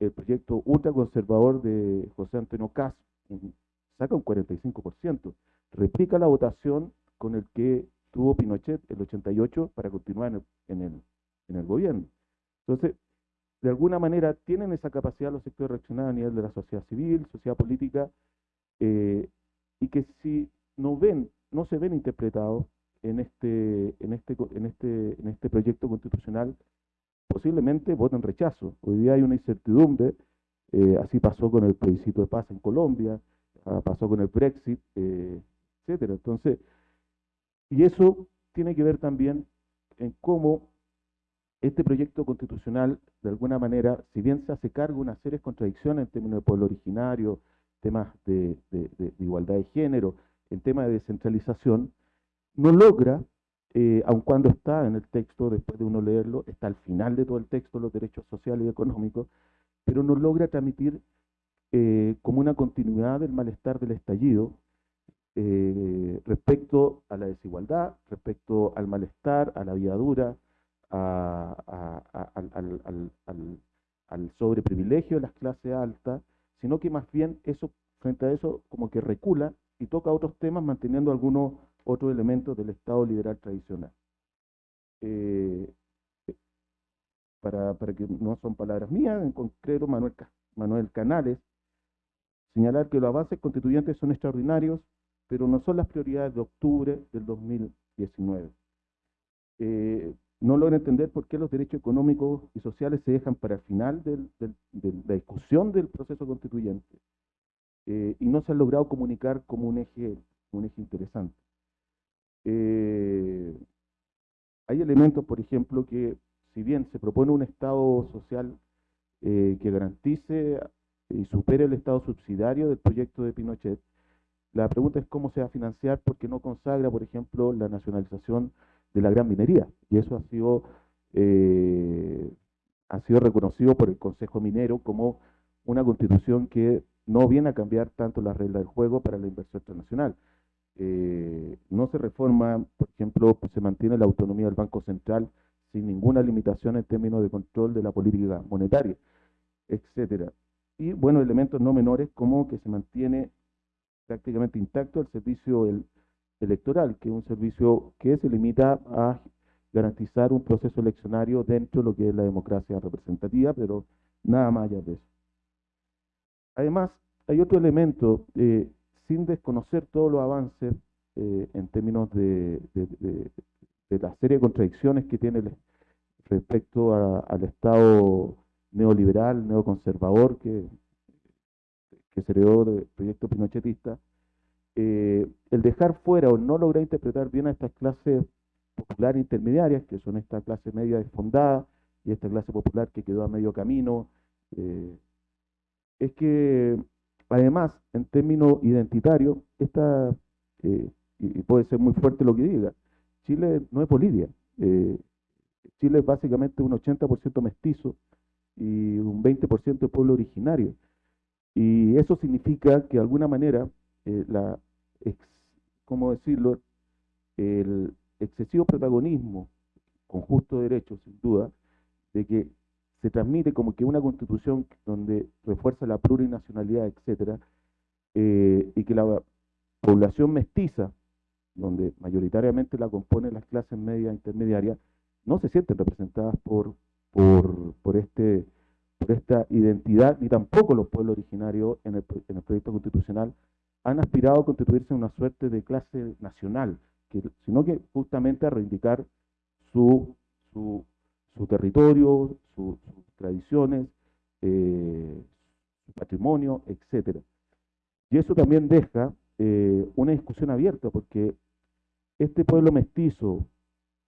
el proyecto ultraconservador de José Antonio Caz saca un 45%, replica la votación con el que tuvo Pinochet el 88 para continuar en el, en el, gobierno. Entonces, de alguna manera tienen esa capacidad los sectores reaccionarios a nivel de la sociedad civil, sociedad política, eh, y que si no ven, no se ven interpretados en este, en este, en este, en este proyecto constitucional, posiblemente voten rechazo. Hoy día hay una incertidumbre, eh, así pasó con el plebiscito de paz en Colombia, ah, pasó con el Brexit, eh, etcétera. Entonces, y eso tiene que ver también en cómo este proyecto constitucional, de alguna manera, si bien se hace cargo de una serie de contradicciones en términos de pueblo originario, temas de, igualdad de género, en temas de descentralización, no logra, eh, aun cuando está en el texto, después de uno leerlo, está al final de todo el texto, los derechos sociales y económicos, pero no logra transmitir eh, como una continuidad del malestar del estallido eh, respecto a la desigualdad, respecto al malestar, a la vida dura, al, sobreprivilegio de las clases altas, sino que más bien eso, frente a eso, como que recula y toca otros temas manteniendo algunos otros elementos del Estado liberal tradicional. Eh, para, para, que no son palabras mías, en concreto Manuel, Manuel Canales, señalar que los avances constituyentes son extraordinarios, pero no son las prioridades de octubre del 2019. Eh, no logra entender por qué los derechos económicos y sociales se dejan para el final de la discusión del proceso constituyente eh, y no se han logrado comunicar como un eje, un eje interesante. Eh, hay elementos, por ejemplo, que si bien se propone un Estado social eh, que garantice y supere el Estado subsidiario del proyecto de Pinochet, la pregunta es cómo se va a financiar porque no consagra, por ejemplo, la nacionalización de la gran minería. Y eso ha sido, eh, ha sido reconocido por el Consejo Minero como una constitución que no viene a cambiar tanto las reglas del juego para la inversión internacional. Eh, no se reforma, por ejemplo, se mantiene la autonomía del Banco Central sin ninguna limitación en términos de control de la política monetaria, etcétera. Y bueno, elementos no menores como que se mantiene prácticamente intacto el servicio del electoral, que es un servicio que se limita a garantizar un proceso eleccionario dentro de lo que es la democracia representativa, pero nada más allá de eso. Además, hay otro elemento, eh, sin desconocer todos los avances eh, en términos de, la serie de contradicciones que tiene respecto al Estado neoliberal, neoconservador que, que se heredó del proyecto pinochetista, eh, el dejar fuera o no lograr interpretar bien a estas clases populares intermediarias, que son esta clase media desfondada y esta clase popular que quedó a medio camino, eh, es que además, en términos identitarios, esta, eh, y puede ser muy fuerte lo que diga, Chile no es Bolivia. Chile es básicamente un 80% mestizo y un 20% de pueblo originario. Y eso significa que de alguna manera eh, la, ¿cómo decirlo?, el excesivo protagonismo, con justo derecho, sin duda, de que se transmite como que una constitución donde refuerza la plurinacionalidad, etcétera, eh, y que la población mestiza, donde mayoritariamente la componen las clases medias e intermediarias, no se sienten representadas por, por, por este por esta identidad, ni tampoco los pueblos originarios en el, proyecto constitucional, han aspirado a constituirse en una suerte de clase nacional, sino que justamente a reivindicar su, su, territorio, sus tradiciones, eh, su patrimonio, etc. Y eso también deja eh, una discusión abierta, porque este pueblo mestizo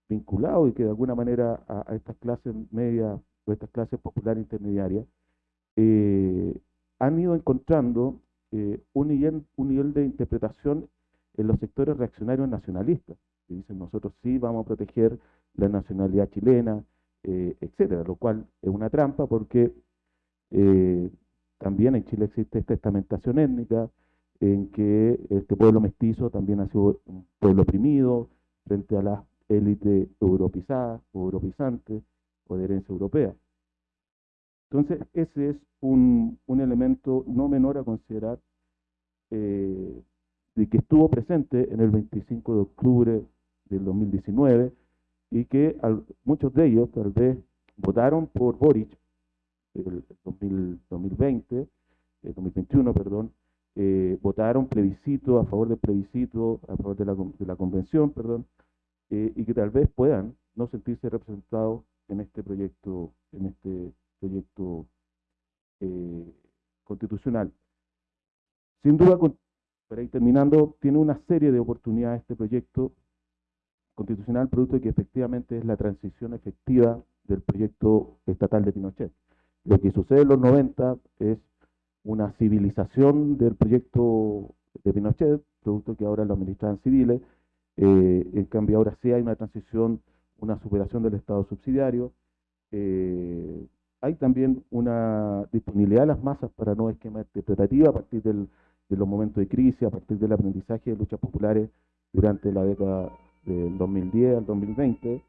vinculado y que de alguna manera a, estas clases medias o estas clases populares intermediarias, eh, han ido encontrando eh, un, nivel, de interpretación en los sectores reaccionarios nacionalistas, que dicen nosotros sí vamos a proteger la nacionalidad chilena, eh, etcétera, lo cual es una trampa porque también en Chile existe esta estamentación étnica, en que este pueblo mestizo también ha sido un pueblo oprimido frente a las élites europizadas o europizantes o de herencia europea. Entonces, ese es un, elemento no menor a considerar eh, de que estuvo presente en el 25 de octubre del 2019 y que muchos de ellos tal vez votaron por Boric el 2020, el 2021, perdón, eh, votaron plebiscito, a favor del plebiscito, a favor de la, de la convención, perdón, eh, y que tal vez puedan no sentirse representados en este proyecto, en este proyecto eh, constitucional. Sin duda, para ir terminando, tiene una serie de oportunidades este proyecto constitucional, producto de que efectivamente es la transición efectiva del proyecto estatal de Pinochet. Lo que sucede en los 90 es una civilización del proyecto de Pinochet, producto que ahora lo administran civiles. Eh, en cambio, ahora sí hay una transición, una superación del Estado subsidiario. Eh, hay también una disponibilidad de las masas para nuevos esquemas interpretativos a partir de los momentos de crisis, a partir del aprendizaje de luchas populares durante la década del 2010 al 2020.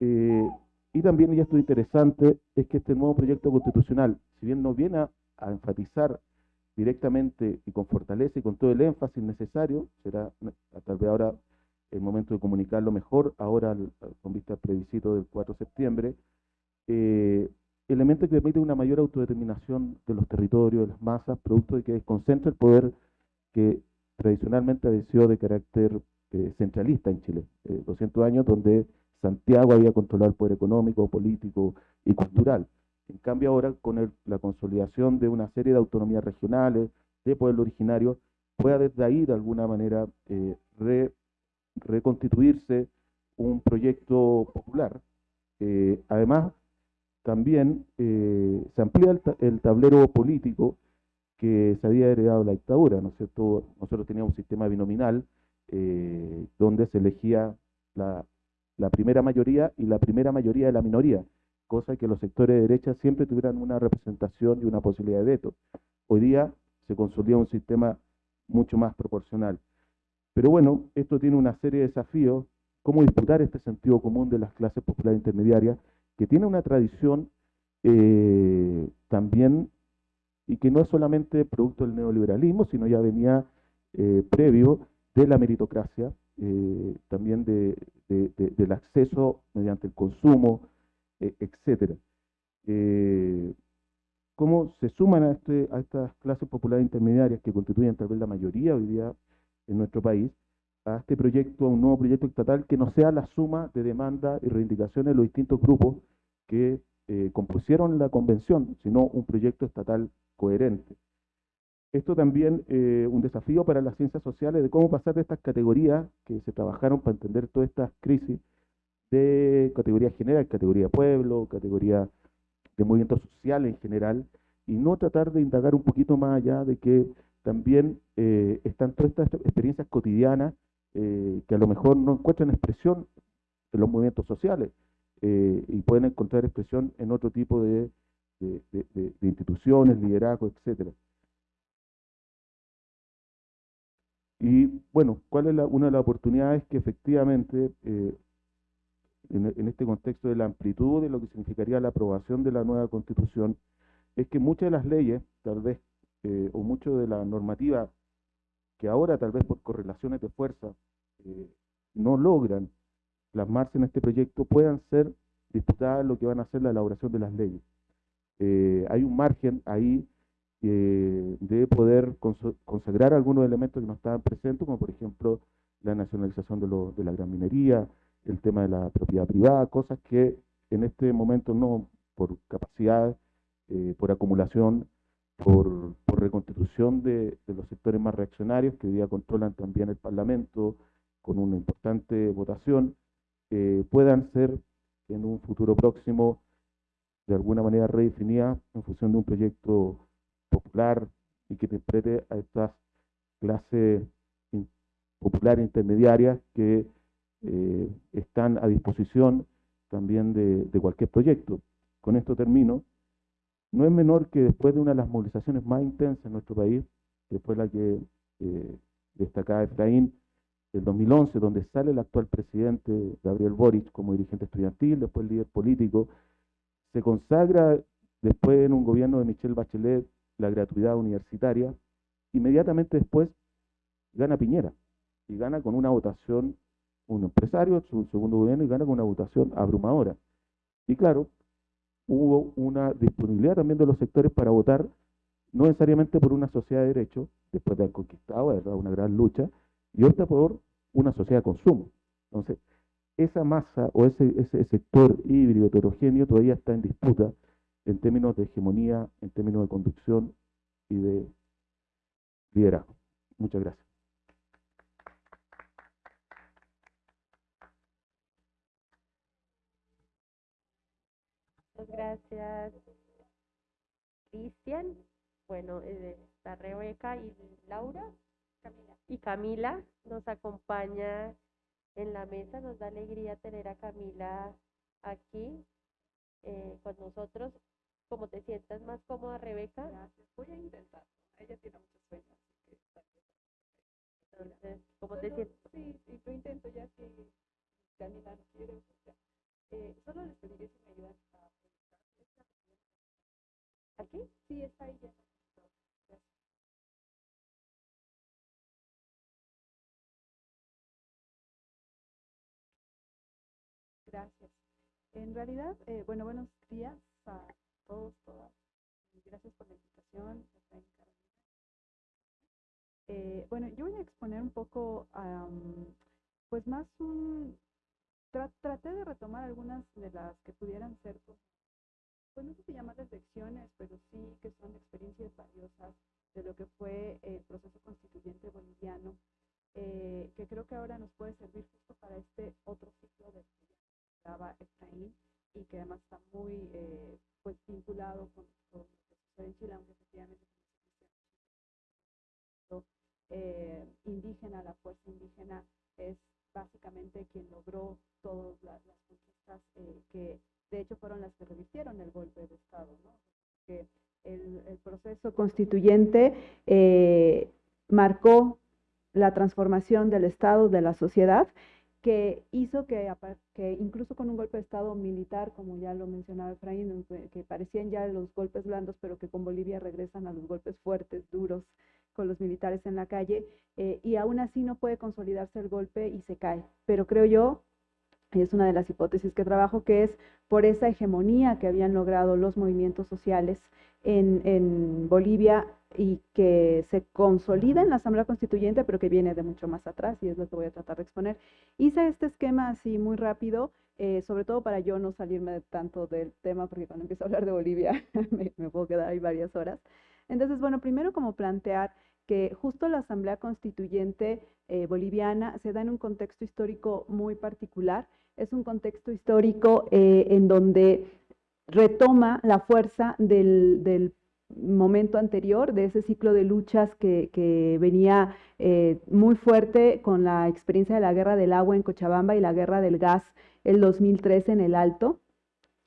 Eh, y también, y esto interesante, es que este nuevo proyecto constitucional, si bien no viene a a enfatizar directamente y con fortaleza y con todo el énfasis necesario, será tal vez ahora el momento de comunicarlo mejor, ahora con vista al plebiscito del 4 de septiembre, eh, elemento que permite una mayor autodeterminación de los territorios, de las masas, producto de que desconcentra el poder que tradicionalmente ha sido de carácter eh, centralista en Chile. 200 eh, años donde Santiago había controlado el poder económico, político y cultural. En cambio ahora con la consolidación de una serie de autonomías regionales, de pueblo originario, pueda desde ahí de alguna manera eh, reconstituirse un proyecto popular. Eh, además, también eh, se amplía el, tablero político que se había heredado la dictadura, ¿no es cierto? Nosotros teníamos un sistema binominal donde se elegía la primera mayoría y la primera mayoría de la minoría cosa que los sectores de derecha siempre tuvieran una representación y una posibilidad de veto. Hoy día se consolida un sistema mucho más proporcional. Pero bueno, esto tiene una serie de desafíos, cómo disputar este sentido común de las clases populares intermediarias, que tiene una tradición eh, también, y que no es solamente producto del neoliberalismo, sino ya venía eh, previo de la meritocracia, eh, también del acceso mediante el consumo, etcétera. ¿Cómo se suman a, este, a estas clases populares intermediarias que constituyen tal vez la mayoría hoy día en nuestro país a este proyecto, a un nuevo proyecto estatal que no sea la suma de demandas y reivindicaciones de los distintos grupos que eh, compusieron la convención, sino un proyecto estatal coherente. Esto también eh, un desafío para las ciencias sociales de cómo pasar de estas categorías que se trabajaron para entender todas estas crisis de categoría general, categoría pueblo, categoría de movimiento social en general, y no tratar de indagar un poquito más allá de que también eh, están todas estas experiencias cotidianas eh, que a lo mejor no encuentran expresión en los movimientos sociales eh, y pueden encontrar expresión en otro tipo de, instituciones, liderazgo, etcétera. Y bueno, ¿cuál es una de las oportunidades que efectivamente en, este contexto de la amplitud de lo que significaría la aprobación de la nueva constitución, es que muchas de las leyes, tal vez, eh, o mucho de la normativa que ahora tal vez por correlaciones de fuerza eh, no logran plasmarse en este proyecto, puedan ser disputadas lo que van a ser la elaboración de las leyes. Eh, hay un margen ahí de poder consagrar algunos elementos que no estaban presentes, como por ejemplo la nacionalización de, de la gran minería, el tema de la propiedad privada, cosas que en este momento no, por capacidad, por acumulación, por, reconstitución de, los sectores más reaccionarios que hoy día controlan también el Parlamento con una importante votación, eh, puedan ser en un futuro próximo de alguna manera redefinidas en función de un proyecto popular y que interprete a estas clases populares intermediarias que eh, están a disposición también de, cualquier proyecto. Con esto termino. No es menor que después de una de las movilizaciones más intensas en nuestro país, que fue la que eh, destacaba Efraín, el 2011, donde sale el actual presidente Gabriel Boric como dirigente estudiantil, después líder político, se consagra después en un gobierno de Michelle Bachelet la gratuidad universitaria, inmediatamente después gana Piñera y gana con una votación, un empresario, su segundo gobierno, y gana con una votación abrumadora. Y claro, hubo una disponibilidad también de los sectores para votar, no necesariamente por una sociedad de derecho, después de haber conquistado, ¿verdad? una gran lucha, y otra por una sociedad de consumo. Entonces, esa masa o ese, ese sector híbrido heterogéneo todavía está en disputa en términos de hegemonía, en términos de conducción y de liderazgo. Muchas gracias. Muchas gracias, Cristian. Bueno, eh, está Rebeca y Laura. Y Camila nos acompaña en la mesa. Nos da alegría tener a Camila aquí eh, con nosotros. ¿Cómo te sientas más cómoda, Rebeca? Gracias. Voy a intentar. Ella tiene muchos sueños. Entonces, ¿cómo te sientes? Sí, sí, lo intento ya que Camila no quiere. eh, solo les pediría si me ayudan ¿Aquí? Sí, está ahí ya. Gracias. En realidad, eh, bueno, buenos días a todos, todas. Gracias por la invitación. Eh, bueno, yo voy a exponer un poco, pues más un, traté de retomar algunas de las que pudieran ser, pues, pues no sé si llamarlas lecciones, pero sí que son experiencias valiosas de lo que fue el proceso constituyente boliviano, eh, que creo que ahora nos puede servir justo para este otro ciclo de estaba Efraín y que además está muy eh, pues vinculado con, con, lo que sucede en Chile, aunque efectivamente eh, indígena, la fuerza indígena es básicamente quien logró todas las, conquistas eh, que de hecho fueron las que revirtieron el golpe de Estado, ¿no? que el, el proceso constituyente eh, marcó la transformación del Estado, de la sociedad, que hizo que, que, incluso con un golpe de Estado militar, como ya lo mencionaba Efraín, que parecían ya los golpes blandos, pero que con Bolivia regresan a los golpes fuertes, duros, con los militares en la calle, eh, y aún así no puede consolidarse el golpe y se cae. Pero creo yo, es una de las hipótesis que trabajo, que es por esa hegemonía que habían logrado los movimientos sociales en, en Bolivia y que se consolida en la Asamblea Constituyente, pero que viene de mucho más atrás, y es lo que voy a tratar de exponer. Hice este esquema así muy rápido, eh, sobre todo para yo no salirme tanto del tema, porque cuando empiezo a hablar de Bolivia me, puedo quedar ahí varias horas. Entonces, bueno, primero como plantear que justo la Asamblea Constituyente eh, boliviana se da en un contexto histórico muy particular. Es un contexto histórico eh, en donde retoma la fuerza del, momento anterior, de ese ciclo de luchas que, venía eh, muy fuerte con la experiencia de la guerra del agua en Cochabamba y la guerra del gas el 2013 en el Alto.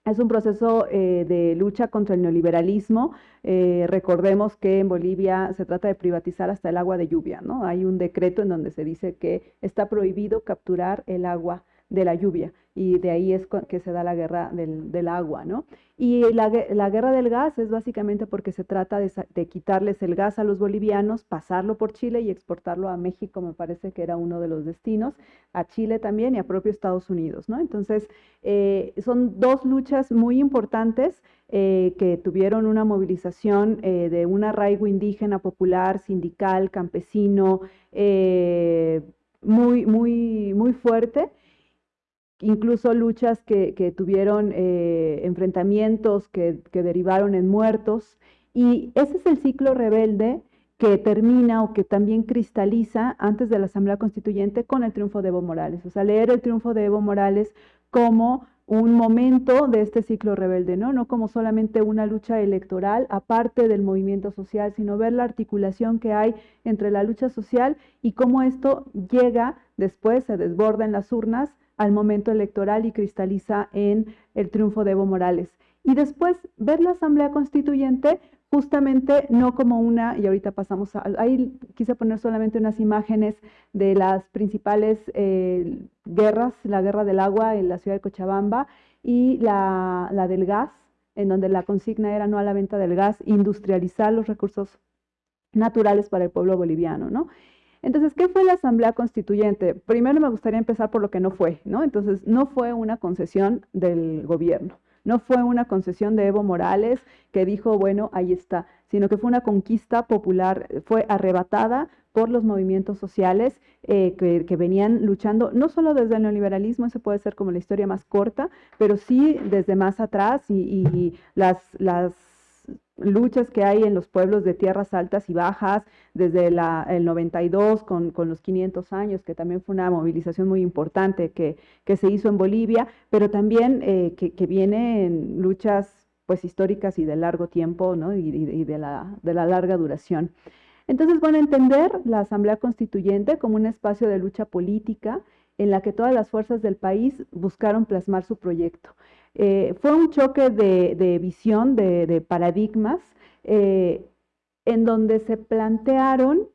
Es un proceso eh, de lucha contra el neoliberalismo. Recordemos que en Bolivia se trata de privatizar hasta el agua de lluvia, ¿no? Hay un decreto en donde se dice que está prohibido capturar el agua de la lluvia y de ahí es que se da la guerra del, agua, ¿no? Y la, guerra del gas es básicamente porque se trata de, quitarles el gas a los bolivianos, pasarlo por Chile y exportarlo a México, me parece que era uno de los destinos, a Chile también y a propio Estados Unidos, ¿no? Entonces, eh, son dos luchas muy importantes eh, que tuvieron una movilización eh, de un arraigo indígena, popular, sindical, campesino, muy, muy, muy fuerte incluso luchas que, tuvieron eh, enfrentamientos que, derivaron en muertos. Y ese es el ciclo rebelde que termina o que también cristaliza antes de la Asamblea Constituyente con el triunfo de Evo Morales. O sea, leer el triunfo de Evo Morales como un momento de este ciclo rebelde, ¿no? No como solamente una lucha electoral aparte del movimiento social, sino ver la articulación que hay entre la lucha social y cómo esto llega después, se desborda en las urnas al momento electoral y cristaliza en el triunfo de Evo Morales. Y después ver la Asamblea Constituyente justamente no como una, y ahorita pasamos a, ahí quise poner solamente unas imágenes de las principales eh, guerras, la guerra del agua en la ciudad de Cochabamba y la, la del gas, en donde la consigna era no a la venta del gas, industrializar los recursos naturales para el pueblo boliviano, ¿no? Entonces, ¿qué fue la Asamblea Constituyente? Primero me gustaría empezar por lo que no fue, ¿no? Entonces, no fue una concesión del gobierno, no fue una concesión de Evo Morales que dijo, bueno, ahí está, sino que fue una conquista popular, fue arrebatada por los movimientos sociales eh, que, venían luchando, no solo desde el neoliberalismo, eso puede ser como la historia más corta, pero sí desde más atrás y, y las, las luchas que hay en los pueblos de tierras altas y bajas, desde el 92 con, los 500 años, que también fue una movilización muy importante que, se hizo en Bolivia, pero también eh, que, que, viene en luchas pues históricas y de largo tiempo ¿no? y, de, la, de la larga duración. Entonces, bueno, entender la Asamblea Constituyente como un espacio de lucha política en la que todas las fuerzas del país buscaron plasmar su proyecto. Eh, fue un choque de, visión, de, paradigmas, eh, en donde se plantearon,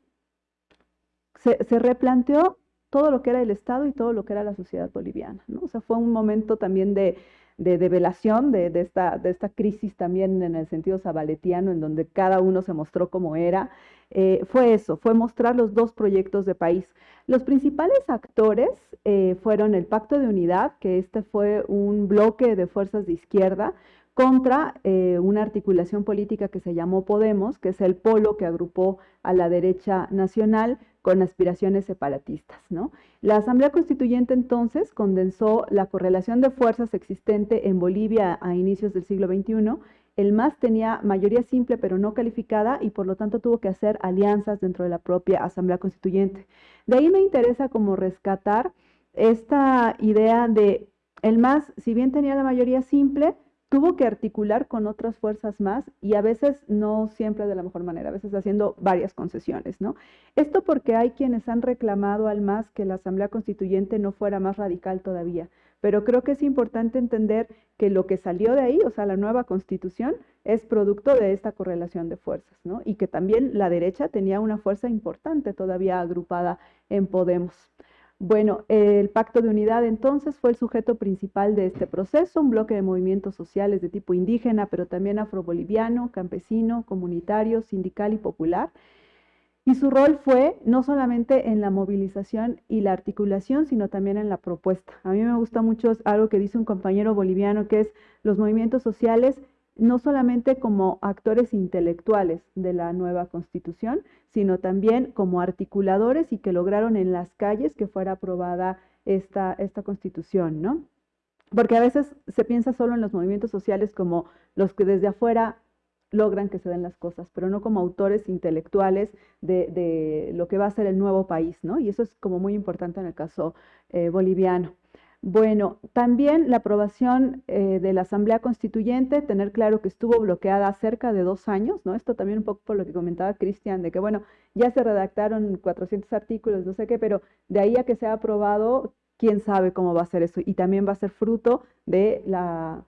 se, replanteó todo lo que era el Estado y todo lo que era la sociedad boliviana. O sea, fue un momento también de, de develación de, esta, de esta crisis también en el sentido sabaletiano, en donde cada uno se mostró como era. Eh, fue eso, fue mostrar los dos proyectos de país. Los principales actores eh, fueron el Pacto de Unidad, que este fue un bloque de fuerzas de izquierda contra eh, una articulación política que se llamó Podemos, que es el polo que agrupó a la derecha nacional con aspiraciones separatistas. ¿no? La Asamblea Constituyente entonces condensó la correlación de fuerzas existente en Bolivia a inicios del siglo XXI. El MAS tenía mayoría simple pero no calificada y por lo tanto tuvo que hacer alianzas dentro de la propia Asamblea Constituyente. De ahí me interesa como rescatar esta idea de el MAS, si bien tenía la mayoría simple, tuvo que articular con otras fuerzas más y a veces no siempre de la mejor manera, a veces haciendo varias concesiones, ¿no? Esto porque hay quienes han reclamado al MAS que la Asamblea Constituyente no fuera más radical todavía, pero creo que es importante entender que lo que salió de ahí, o sea, la nueva constitución, es producto de esta correlación de fuerzas, ¿no? Y que también la derecha tenía una fuerza importante todavía agrupada en Podemos. Bueno, el Pacto de Unidad entonces fue el sujeto principal de este proceso, un bloque de movimientos sociales de tipo indígena, pero también afroboliviano, campesino, comunitario, sindical y popular. Y su rol fue no solamente en la movilización y la articulación, sino también en la propuesta. A mí me gusta mucho algo que dice un compañero boliviano, que es los movimientos sociales no solamente como actores intelectuales de la nueva constitución, sino también como articuladores y que lograron en las calles que fuera aprobada esta, esta constitución, ¿no? Porque a veces se piensa solo en los movimientos sociales como los que desde afuera logran que se den las cosas, pero no como autores intelectuales de, lo que va a ser el nuevo país, ¿no? Y eso es como muy importante en el caso eh, boliviano. Bueno, también la aprobación eh, de la Asamblea Constituyente, tener claro que estuvo bloqueada cerca de dos años, ¿no? Esto también un poco por lo que comentaba Cristian, de que, bueno, ya se redactaron 400 artículos, no sé qué, pero de ahí a que sea aprobado, quién sabe cómo va a ser eso. Y también va a ser fruto de la,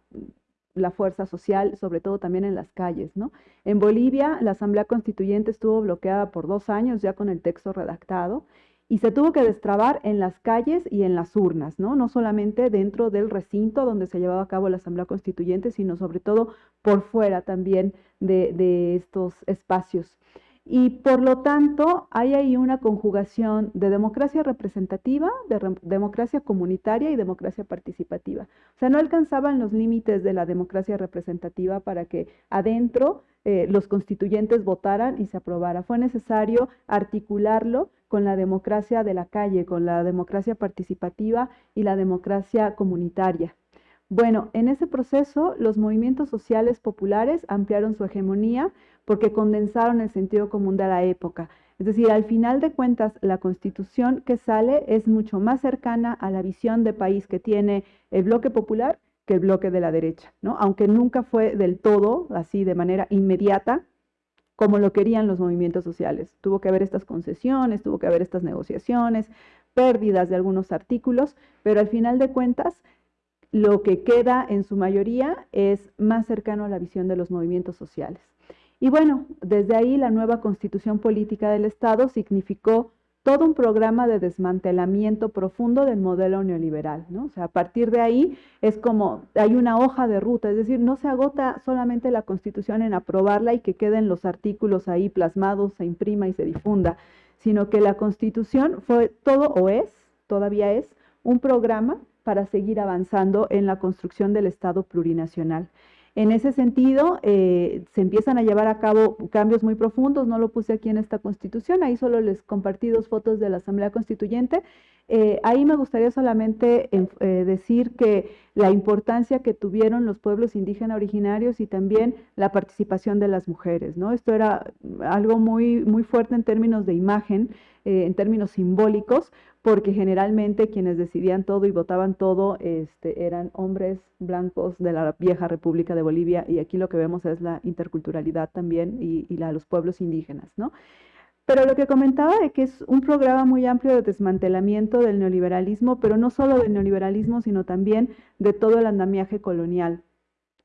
la fuerza social, sobre todo también en las calles, ¿no? En Bolivia, la Asamblea Constituyente estuvo bloqueada por dos años ya con el texto redactado y se tuvo que destrabar en las calles y en las urnas, ¿no? No solamente dentro del recinto donde se llevaba a cabo la Asamblea Constituyente, sino sobre todo por fuera también de, de estos espacios. Y por lo tanto, hay ahí una conjugación de democracia representativa, de democracia comunitaria y democracia participativa. O sea, no alcanzaban los límites de la democracia representativa para que adentro eh, los constituyentes votaran y se aprobara. Fue necesario articularlo con la democracia de la calle, con la democracia participativa y la democracia comunitaria. Bueno, en ese proceso los movimientos sociales populares ampliaron su hegemonía porque condensaron el sentido común de la época. Es decir, al final de cuentas, la constitución que sale es mucho más cercana a la visión de país que tiene el bloque popular que el bloque de la derecha, ¿no? Aunque nunca fue del todo, así de manera inmediata, como lo querían los movimientos sociales. Tuvo que haber estas concesiones, tuvo que haber estas negociaciones, pérdidas de algunos artículos, pero al final de cuentas, lo que queda en su mayoría es más cercano a la visión de los movimientos sociales. Y bueno, desde ahí la nueva constitución política del Estado significó todo un programa de desmantelamiento profundo del modelo neoliberal, ¿no? O sea, a partir de ahí es como hay una hoja de ruta, es decir, no se agota solamente la Constitución en aprobarla y que queden los artículos ahí plasmados, se imprima y se difunda, sino que la Constitución fue todo o es, todavía es, un programa para seguir avanzando en la construcción del Estado plurinacional. En ese sentido, eh, se empiezan a llevar a cabo cambios muy profundos, no lo puse aquí en esta constitución, ahí solo les compartí dos fotos de la Asamblea Constituyente. Eh, ahí me gustaría solamente eh, decir que la importancia que tuvieron los pueblos indígenas originarios y también la participación de las mujeres. Esto era algo muy, muy fuerte en términos de imagen, en términos simbólicos, porque generalmente quienes decidían todo y votaban todo este, eran hombres blancos de la vieja República de Bolivia y aquí lo que vemos es la interculturalidad también y, la de los pueblos indígenas, ¿no? Pero lo que comentaba es que es un programa muy amplio de desmantelamiento del neoliberalismo, pero no solo del neoliberalismo, sino también de todo el andamiaje colonial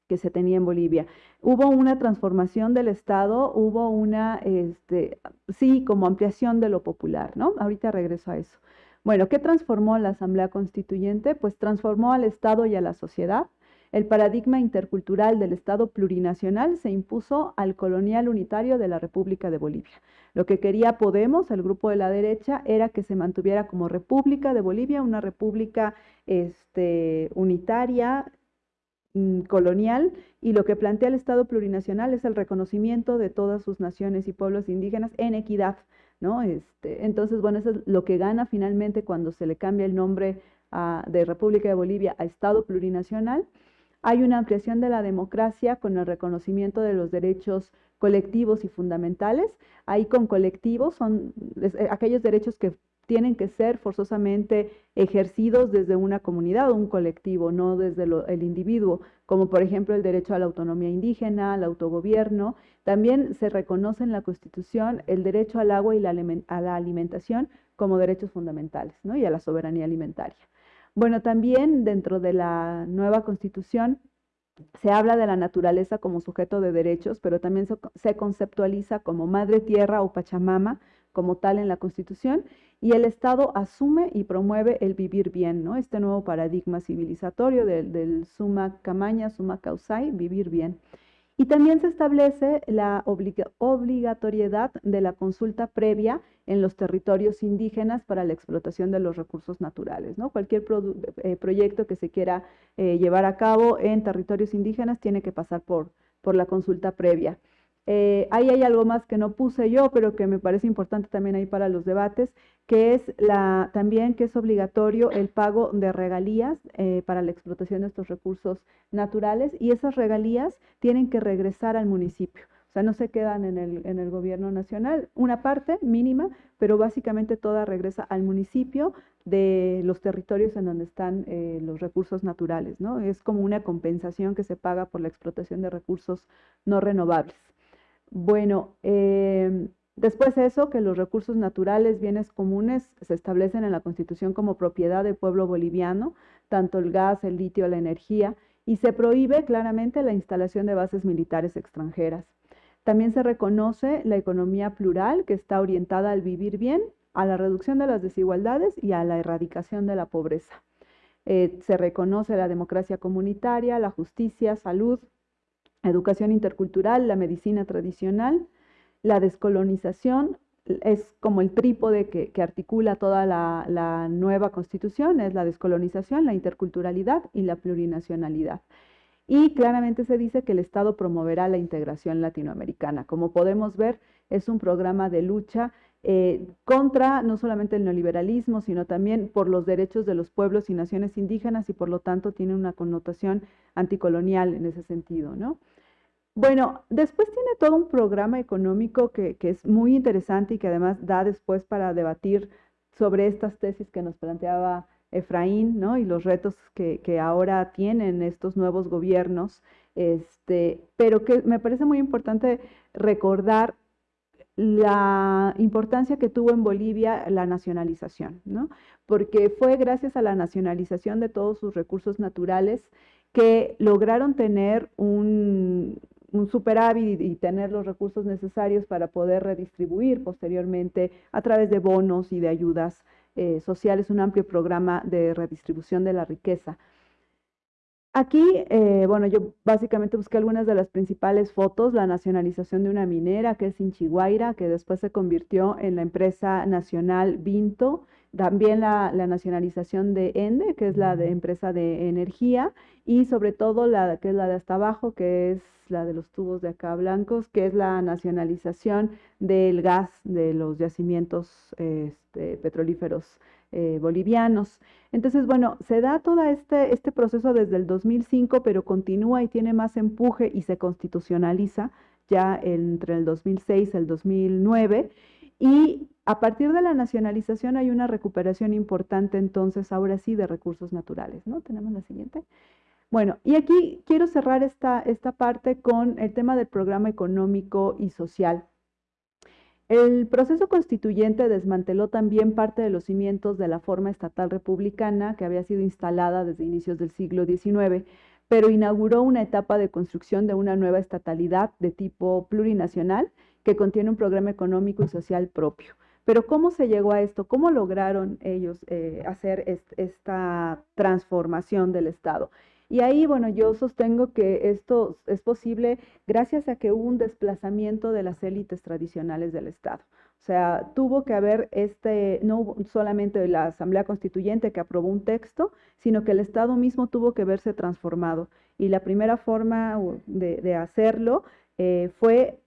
que se tenía en Bolivia. Hubo una transformación del Estado, hubo una, este, sí, como ampliación de lo popular, ¿no? Ahorita regreso a eso. Bueno, ¿qué transformó la Asamblea Constituyente? Pues transformó al Estado y a la sociedad. El paradigma intercultural del Estado plurinacional se impuso al colonial unitario de la República de Bolivia. Lo que quería Podemos, el grupo de la derecha, era que se mantuviera como República de Bolivia, una república este, unitaria, colonial, y lo que plantea el Estado plurinacional es el reconocimiento de todas sus naciones y pueblos indígenas en equidad ¿no? Este, entonces, bueno, eso es lo que gana finalmente cuando se le cambia el nombre de República de Bolivia a Estado plurinacional. Hay una ampliación de la democracia con el reconocimiento de los derechos colectivos y fundamentales. Ahí con colectivos son eh, aquellos derechos que tienen que ser forzosamente ejercidos desde una comunidad o un colectivo, no desde el individuo, como por ejemplo el derecho a la autonomía indígena, al autogobierno. También se reconoce en la Constitución el derecho al agua y a la alimentación como derechos fundamentales, ¿no? y a la soberanía alimentaria. Bueno, también dentro de la nueva Constitución se habla de la naturaleza como sujeto de derechos, pero también se conceptualiza como madre tierra o pachamama como tal en la Constitución y el Estado asume y promueve el vivir bien, ¿no? Este nuevo paradigma civilizatorio del, suma camaña, suma causai, vivir bien. Y también se establece la obligatoriedad de la consulta previa en los territorios indígenas para la explotación de los recursos naturales. ¿no? Cualquier eh, proyecto que se quiera eh, llevar a cabo en territorios indígenas tiene que pasar por, por la consulta previa. Eh, ahí hay algo más que no puse yo, pero que me parece importante también ahí para los debates, que es la, también que es obligatorio el pago de regalías eh, para la explotación de estos recursos naturales y esas regalías tienen que regresar al municipio. O sea, no se quedan en el, gobierno nacional, una parte mínima, pero básicamente toda regresa al municipio de los territorios en donde están eh, los recursos naturales, ¿no? Es como una compensación que se paga por la explotación de recursos no renovables. Bueno, em, después de eso, que los recursos naturales, bienes comunes, se establecen en la Constitución como propiedad del pueblo boliviano, tanto el gas, el litio, la energía, y se prohíbe claramente la instalación de bases militares extranjeras. También se reconoce la economía plural, que está orientada al vivir bien, a la reducción de las desigualdades y a la erradicación de la pobreza. Eh, se reconoce la democracia comunitaria, la justicia, salud, educación intercultural, la medicina tradicional, la descolonización, es como el trípode que, articula toda la, nueva constitución, es la descolonización, la interculturalidad y la plurinacionalidad. Y claramente se dice que el Estado promoverá la integración latinoamericana. Como podemos ver, es un programa de lucha eh, contra no solamente el neoliberalismo, sino también por los derechos de los pueblos y naciones indígenas y por lo tanto tiene una connotación anticolonial en ese sentido, ¿no? Bueno, después tiene todo un programa económico que, es muy interesante y que además da después para debatir sobre estas tesis que nos planteaba Efraín, ¿no? Y los retos que, ahora tienen estos nuevos gobiernos, este, pero que me parece muy importante recordar la importancia que tuvo en Bolivia la nacionalización, ¿no? Porque fue gracias a la nacionalización de todos sus recursos naturales que lograron tener un, superávit y, tener los recursos necesarios para poder redistribuir posteriormente a través de bonos y de ayudas eh, sociales, un amplio programa de redistribución de la riqueza. Aquí, eh, bueno, yo básicamente busqué algunas de las principales fotos, la nacionalización de una minera que es Inchiguaira, que después se convirtió en la empresa nacional Vinto, también la, nacionalización de ENDE, que es la de empresa de energía, y sobre todo la que es la de hasta abajo, que es la de los tubos de acá blancos, que es la nacionalización del gas de los yacimientos este, petrolíferos eh, bolivianos. Entonces, bueno, se da todo este, este proceso desde el 2005, pero continúa y tiene más empuje y se constitucionaliza ya entre el 2006 y el 2009. Y a partir de la nacionalización hay una recuperación importante entonces, ahora sí, de recursos naturales, ¿no? Tenemos la siguiente. Bueno, y aquí quiero cerrar esta, esta parte con el tema del programa económico y social. El proceso constituyente desmanteló también parte de los cimientos de la forma estatal republicana que había sido instalada desde inicios del siglo XIX, pero inauguró una etapa de construcción de una nueva estatalidad de tipo plurinacional que contiene un programa económico y social propio. Pero ¿cómo se llegó a esto? ¿Cómo lograron ellos eh, hacer esta transformación del Estado? Y ahí, bueno, yo sostengo que esto es posible gracias a que hubo un desplazamiento de las élites tradicionales del Estado. O sea, tuvo que haber este, no solamente la Asamblea Constituyente que aprobó un texto, sino que el Estado mismo tuvo que verse transformado. Y la primera forma de, hacerlo eh, fue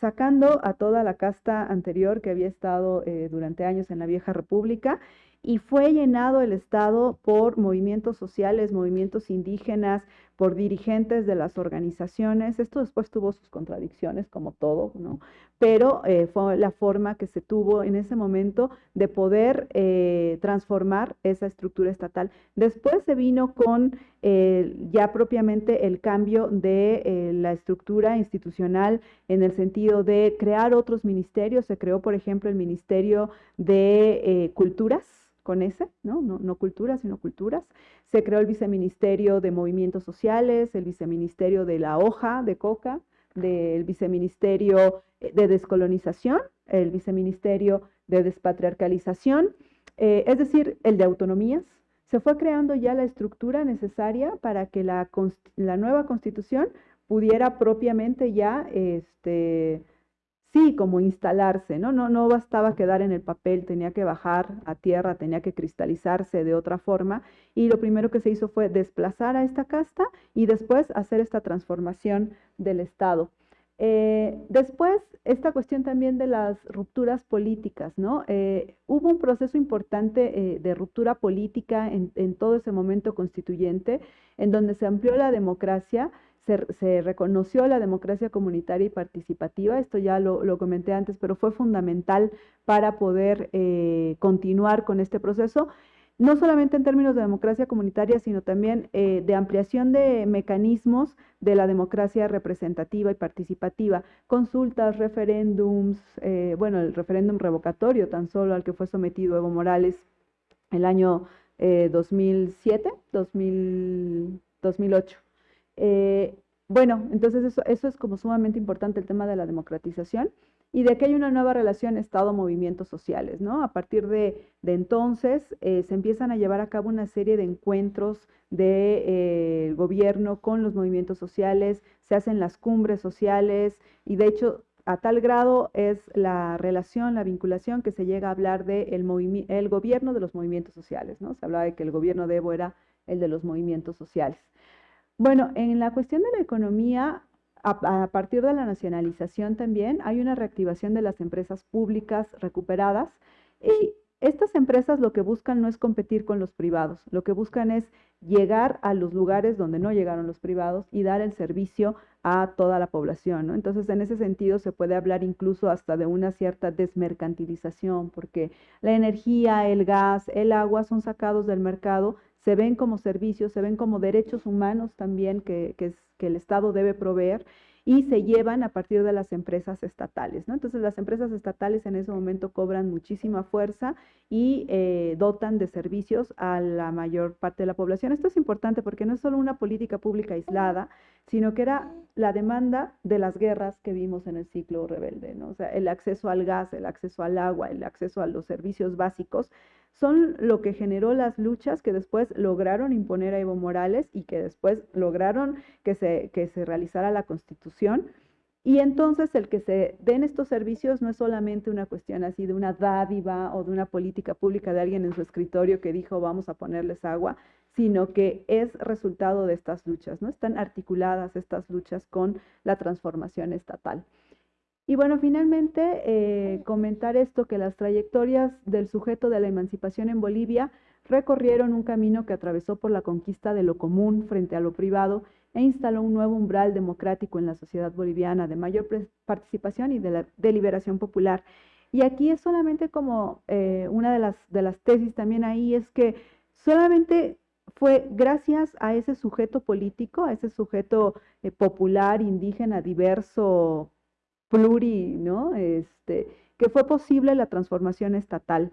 sacando a toda la casta anterior que había estado eh, durante años en la vieja república y fue llenado el Estado por movimientos sociales, movimientos indígenas, por dirigentes de las organizaciones. Esto después tuvo sus contradicciones, como todo, ¿no? Pero eh, fue la forma que se tuvo en ese momento de poder eh, transformar esa estructura estatal. Después se vino con eh, ya propiamente el cambio de la estructura institucional en el sentido de crear otros ministerios. Se creó, por ejemplo, el Ministerio de Culturas con ese, ¿no? ¿no? No culturas, sino culturas. Se creó el Viceministerio de Movimientos Sociales, el Viceministerio de la Hoja de Coca, del Viceministerio eh, de Descolonización, el Viceministerio de Despatriarcalización, eh, es decir, el de Autonomías. Se fue creando ya la estructura necesaria para que la, la nueva constitución pudiera propiamente ya este, sí, como instalarse, ¿no? ¿no? No bastaba quedar en el papel, tenía que bajar a tierra, tenía que cristalizarse de otra forma. Y lo primero que se hizo fue desplazar a esta casta y después hacer esta transformación del Estado. Eh, después, esta cuestión también de las rupturas políticas, ¿no? Eh, hubo un proceso importante eh, de ruptura política en, en todo ese momento constituyente, en donde se amplió la democracia, se, reconoció la democracia comunitaria y participativa, esto ya lo, comenté antes, pero fue fundamental para poder eh, continuar con este proceso, no solamente en términos de democracia comunitaria, sino también eh, de ampliación de mecanismos de la democracia representativa y participativa, consultas, referéndums, eh, bueno, el referéndum revocatorio tan solo al que fue sometido Evo Morales el año 2007, 2008. Eh, bueno, entonces eso, es como sumamente importante el tema de la democratización. y de que hay una nueva relación Estado-movimientos sociales, ¿no? A partir de, entonces eh, se empiezan a llevar a cabo una serie de encuentros del de, eh, gobierno con los movimientos sociales, se hacen las cumbres sociales y de hecho a tal grado es la relación, la vinculación que se llega a hablar de gobierno de los movimientos sociales, ¿no? Se hablaba de que el gobierno de Evo era el de los movimientos sociales. Bueno, en la cuestión de la economía, a, partir de la nacionalización también hay una reactivación de las empresas públicas recuperadas y estas empresas lo que buscan no es competir con los privados, lo que buscan es llegar a los lugares donde no llegaron los privados y dar el servicio a toda la población. Entonces, en ese sentido, se puede hablar incluso hasta de una cierta desmercantilización, porque la energía, el gas, el agua son sacados del mercado, se ven como servicios, se ven como derechos humanos también que, que, el Estado debe proveer y se llevan a partir de las empresas estatales. ¿no? Entonces las empresas estatales en ese momento cobran muchísima fuerza y eh, dotan de servicios a la mayor parte de la población. Esto es importante porque no es solo una política pública aislada, sino que era la demanda de las guerras que vimos en el ciclo rebelde. ¿no? O sea, el acceso al gas, el acceso al agua, el acceso a los servicios básicos son lo que generó las luchas que después lograron imponer a Evo Morales y que después lograron que se, que se realizara la constitución. Y entonces el que se den estos servicios no es solamente una cuestión así de una dádiva o de una política pública de alguien en su escritorio que dijo vamos a ponerles agua, sino que es resultado de estas luchas, ¿no? Están articuladas estas luchas con la transformación estatal. Y bueno, finalmente eh, comentar esto, que las trayectorias del sujeto de la emancipación en Bolivia recorrieron un camino que atravesó por la conquista de lo común frente a lo privado e instaló un nuevo umbral democrático en la sociedad boliviana de mayor participación y de la deliberación popular. Y aquí es solamente como eh, una de las, de las tesis también ahí, es que solamente fue gracias a ese sujeto político, a ese sujeto eh, popular, indígena, diverso, pluri, ¿no? Este, que fue posible la transformación estatal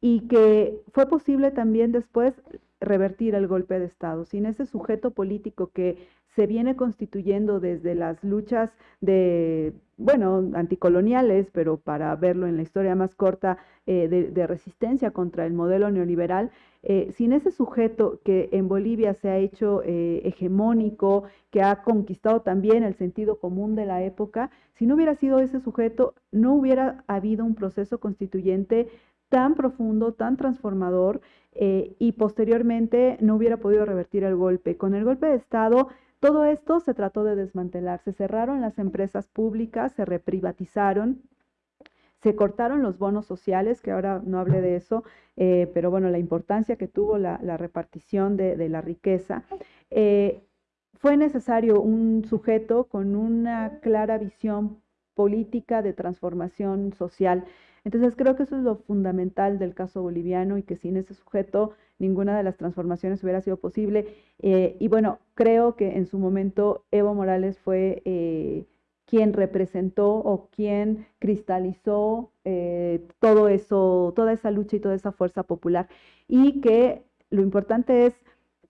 y que fue posible también después revertir el golpe de Estado. Sin ese sujeto político que se viene constituyendo desde las luchas de, bueno, anticoloniales, pero para verlo en la historia más corta, eh, de, resistencia contra el modelo neoliberal, eh, sin ese sujeto que en Bolivia se ha hecho eh, hegemónico, que ha conquistado también el sentido común de la época, si no hubiera sido ese sujeto, no hubiera habido un proceso constituyente tan profundo, tan transformador, y posteriormente no hubiera podido revertir el golpe. Con el golpe de Estado, todo esto se trató de desmantelar, se cerraron las empresas públicas, se reprivatizaron, se cortaron los bonos sociales, que ahora no hablé de eso, eh, pero bueno, la importancia que tuvo la, repartición de, la riqueza. Eh, fue necesario un sujeto con una clara visión política de transformación social. Entonces creo que eso es lo fundamental del caso boliviano y que sin ese sujeto ninguna de las transformaciones hubiera sido posible. Eh, y bueno, creo que en su momento Evo Morales fue eh, quien representó o quien cristalizó eh, todo eso, toda esa lucha y toda esa fuerza popular. Y que lo importante es,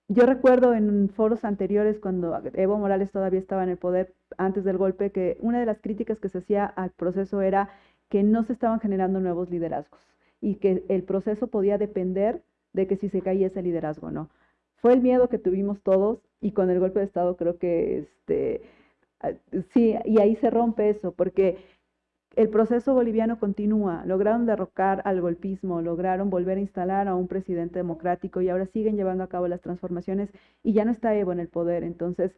yo recuerdo en foros anteriores cuando Evo Morales todavía estaba en el poder antes del golpe, que una de las críticas que se hacía al proceso era que no se estaban generando nuevos liderazgos y que el proceso podía depender de que si se caía ese liderazgo no. Fue el miedo que tuvimos todos y con el golpe de Estado creo que este, ah, sí, y ahí se rompe eso, porque el proceso boliviano continúa, lograron derrocar al golpismo, lograron volver a instalar a un presidente democrático y ahora siguen llevando a cabo las transformaciones y ya no está Evo en el poder, entonces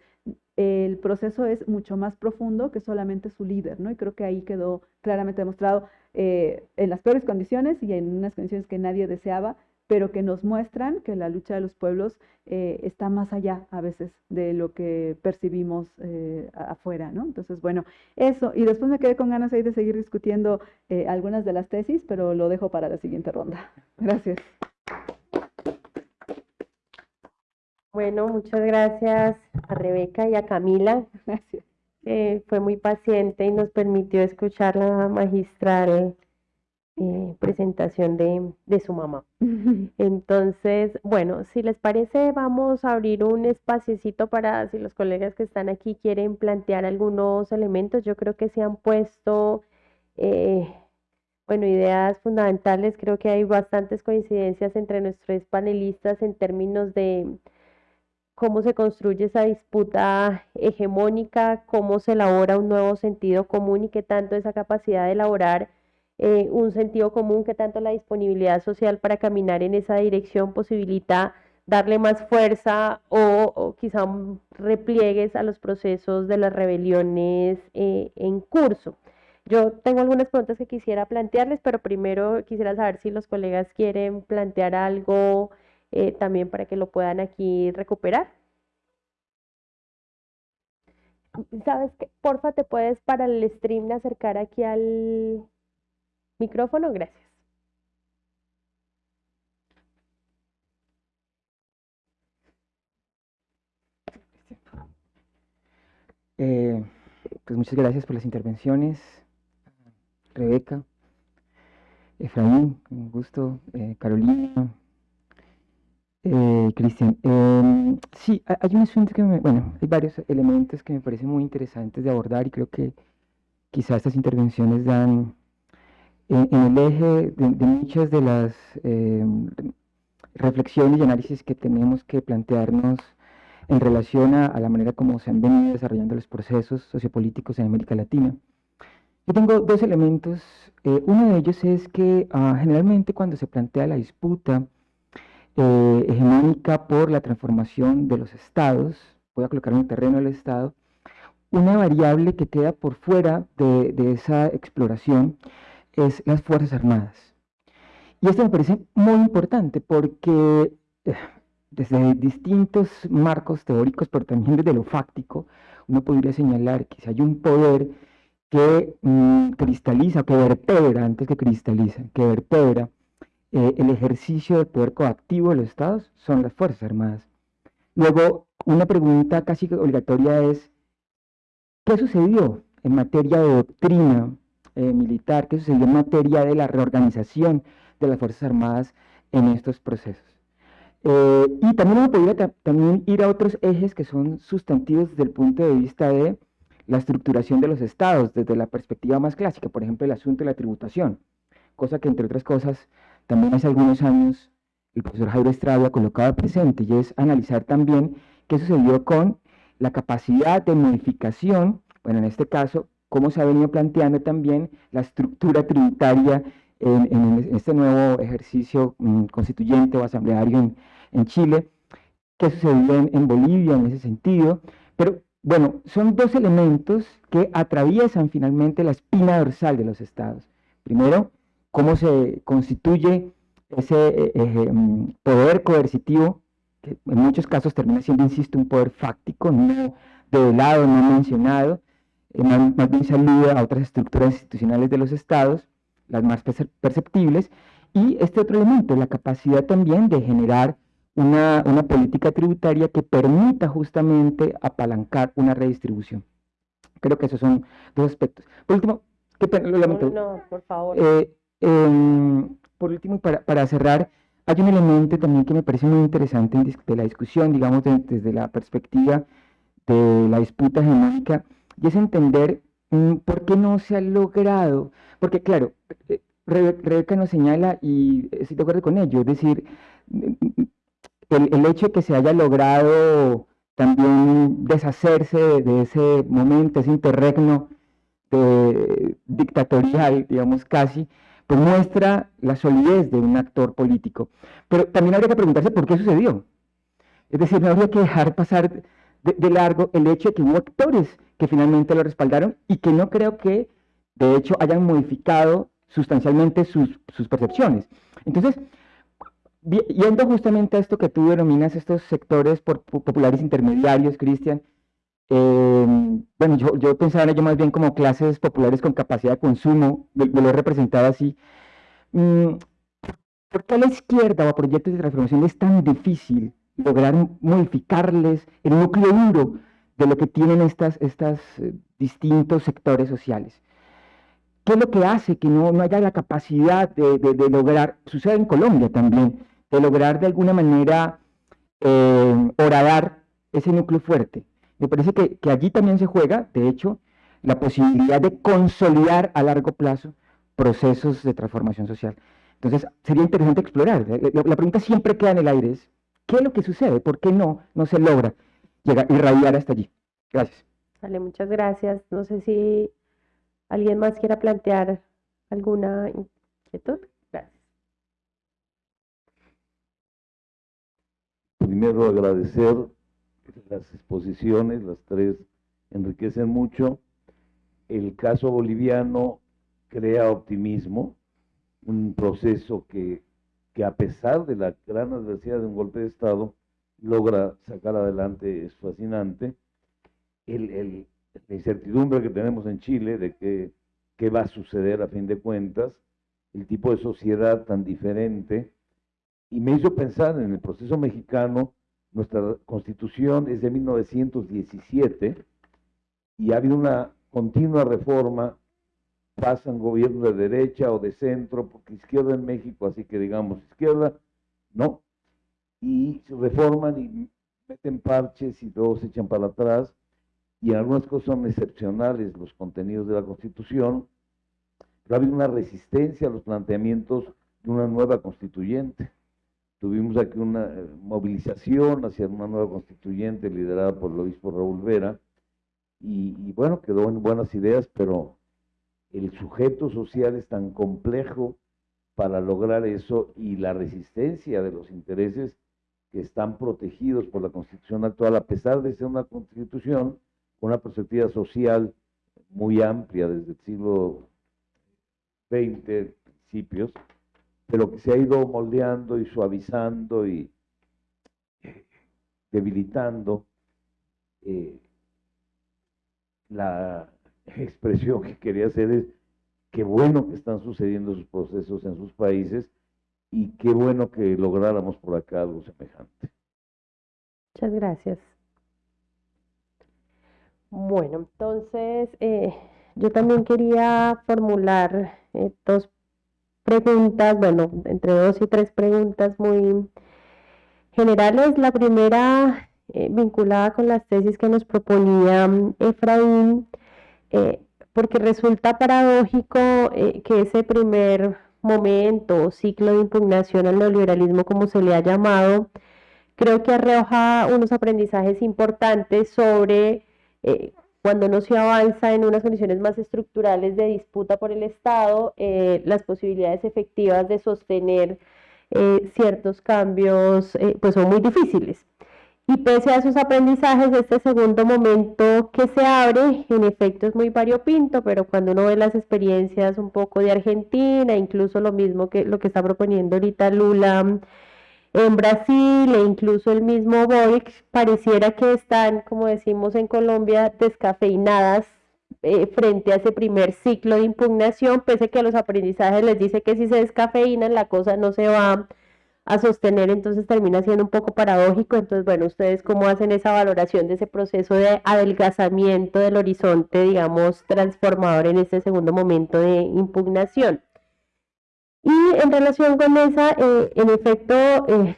el proceso es mucho más profundo que solamente su líder, ¿no? Y creo que ahí quedó claramente demostrado eh, en las peores condiciones y en unas condiciones que nadie deseaba, pero que nos muestran que la lucha de los pueblos eh, está más allá a veces de lo que percibimos eh, afuera, ¿no? Entonces, bueno, eso. Y después me quedé con ganas ahí de seguir discutiendo eh, algunas de las tesis, pero lo dejo para la siguiente ronda. Gracias. Bueno, muchas gracias a Rebeca y a Camila. Gracias. fue muy paciente y nos permitió escuchar la magistral eh, presentación de, de, su mamá. Entonces, bueno, si les parece, vamos a abrir un espaciecito para si los colegas que están aquí quieren plantear algunos elementos. Yo creo que se han puesto eh, bueno, ideas fundamentales. Creo que hay bastantes coincidencias entre nuestros panelistas en términos de cómo se construye esa disputa hegemónica, cómo se elabora un nuevo sentido común y qué tanto esa capacidad de elaborar eh, un sentido común, qué tanto la disponibilidad social para caminar en esa dirección posibilita darle más fuerza o, quizá repliegues a los procesos de las rebeliones eh, en curso. Yo tengo algunas preguntas que quisiera plantearles, pero primero quisiera saber si los colegas quieren plantear algo eh, también para que lo puedan aquí recuperar. ¿Sabes qué? Porfa, te puedes para el stream acercar aquí al micrófono. Gracias. Eh, pues muchas gracias por las intervenciones. Rebeca, Efraín, un gusto, eh, Carolina, eh, Cristian. Em, sí, hay un asunto que me, bueno, hay varios elementos que me parecen muy interesantes de abordar y creo que quizás estas intervenciones dan en, el eje de, muchas de las em, reflexiones y análisis que tenemos que plantearnos en relación a, la manera como se han venido desarrollando los procesos sociopolíticos en América Latina. Yo tengo dos elementos. Eh, uno de ellos es que ah, generalmente cuando se plantea la disputa eh, hegemónica por la transformación de los estados, voy a colocar en el terreno del estado, una variable que queda por fuera de, de esa exploración es las Fuerzas Armadas. Y esto me parece muy importante porque eh, desde distintos marcos teóricos, pero también desde lo fáctico, uno podría señalar que si hay un poder que mm, cristaliza, que vertebra, antes que cristaliza, que vertebra eh, el ejercicio del poder coactivo de los estados, son las Fuerzas Armadas. Luego, una pregunta casi obligatoria es, ¿qué sucedió en materia de doctrina eh, militar? ¿Qué sucedió en materia de la reorganización de las Fuerzas Armadas en estos procesos? Eh, y también uno podría también ir a otros ejes que son sustantivos desde el punto de vista de la estructuración de los estados, desde la perspectiva más clásica, por ejemplo, el asunto de la tributación, cosa que entre otras cosas también hace algunos años el profesor Jairo Estrada colocaba presente, y es analizar también qué sucedió con la capacidad de modificación, bueno, en este caso, cómo se ha venido planteando también la estructura tributaria en, este nuevo ejercicio mm, constituyente o asambleario en, Chile, qué sucedió en, Bolivia en ese sentido, pero bueno, son dos elementos que atraviesan finalmente la espina dorsal de los estados. Primero, cómo se constituye ese eh, mm, poder coercitivo, que en muchos casos termina siendo, insisto, un poder fáctico, no develado, no mencionado, más, más, bien se alude a otras estructuras institucionales de los estados, las más perceptibles, y este otro elemento, la capacidad también de generar una, política tributaria que permita justamente apalancar una redistribución. Creo que esos son dos aspectos. Por último, qué pena, lo lamento. No, por favor. Eh, em, por último, para, para, cerrar, hay un elemento también que me parece muy interesante de la discusión, digamos, desde la perspectiva de la disputa hegemónica, y es entender mm, por qué no se ha logrado porque claro, eh, Rebeca nos señala y estoy de acuerdo con ello, es decir, el, hecho de que se haya logrado también deshacerse de, ese momento, ese interregno dictatorial, digamos casi, pues muestra la solidez de un actor político. Pero también habría que preguntarse por qué sucedió. Es decir, no habría que dejar pasar de, largo el hecho de que hubo actores que finalmente lo respaldaron y que no creo que de hecho, hayan modificado sustancialmente sus, percepciones. Entonces, yendo justamente a esto que tú denominas estos sectores populares intermediarios, Cristian, em, bueno, yo, pensaba en ello más bien como clases populares con capacidad de consumo, lo, he representado así. Mm, ¿Por qué a la izquierda o a proyectos de transformación es tan difícil lograr modificarles el núcleo duro de lo que tienen estas, estas eh, distintos sectores sociales? ¿Qué es lo que hace que no, no haya la capacidad de, lograr, sucede en Colombia también, de lograr de alguna manera eh, horadar ese núcleo fuerte? Me parece que, allí también se juega, de hecho, la posibilidad de consolidar a largo plazo procesos de transformación social. Entonces, sería interesante explorar. La, pregunta siempre queda en el aire, ¿qué es lo que sucede? ¿Por qué no, no se logra llegar, irradiar hasta allí? Gracias. Vale, muchas gracias. No sé si alguien más quiera plantear alguna inquietud. Gracias. Primero agradecer las exposiciones, las tres enriquecen mucho. El caso boliviano crea optimismo, un proceso que, que a pesar de la gran adversidad de un golpe de Estado, logra sacar adelante, es fascinante. El, la incertidumbre que tenemos en Chile de que, qué va a suceder a fin de cuentas, el tipo de sociedad tan diferente, y me hizo pensar en el proceso mexicano, nuestra constitución es de 1917 y ha habido una continua reforma pasan gobiernos de derecha o de centro, porque izquierda en México, así que digamos izquierda, no, y se reforman y meten parches y luego se echan para atrás, y en algunas cosas son excepcionales los contenidos de la Constitución, pero ha habido una resistencia a los planteamientos de una nueva constituyente. Tuvimos aquí una eh, movilización hacia una nueva constituyente liderada por el obispo Raúl Vera, y, y bueno, quedó en buenas ideas, pero el sujeto social es tan complejo para lograr eso y la resistencia de los intereses que están protegidos por la constitución actual, a pesar de ser una constitución con una perspectiva social muy amplia desde el siglo XX, principios, pero que se ha ido moldeando y suavizando y eh, debilitando eh, la expresión que quería hacer es qué bueno que están sucediendo esos procesos en sus países y qué bueno que lográramos por acá algo semejante. Muchas gracias. Bueno, entonces eh, yo también quería formular eh, dos preguntas, bueno, entre dos y tres preguntas muy generales. La primera eh, vinculada con las tesis que nos proponía mm, Efraín eh, porque resulta paradójico eh, que ese primer momento o ciclo de impugnación al neoliberalismo, como se le ha llamado, creo que arroja unos aprendizajes importantes sobre eh, cuando no se avanza en unas condiciones más estructurales de disputa por el Estado, las posibilidades efectivas de sostener ciertos cambios pues son muy difíciles. Y pese a esos aprendizajes, este segundo momento que se abre, en efecto es muy variopinto, pero cuando uno ve las experiencias un poco de Argentina, incluso lo mismo que lo que está proponiendo ahorita Lula en Brasil e incluso el mismo Boric, pareciera que están, como decimos en Colombia, descafeinadas eh, frente a ese primer ciclo de impugnación, pese a que los aprendizajes les dice que si se descafeinan la cosa no se va a sostener, entonces termina siendo un poco paradójico. Entonces, bueno, ustedes cómo hacen esa valoración de ese proceso de adelgazamiento del horizonte, digamos, transformador en este segundo momento de impugnación. Y en relación con esa, eh, en efecto, eh,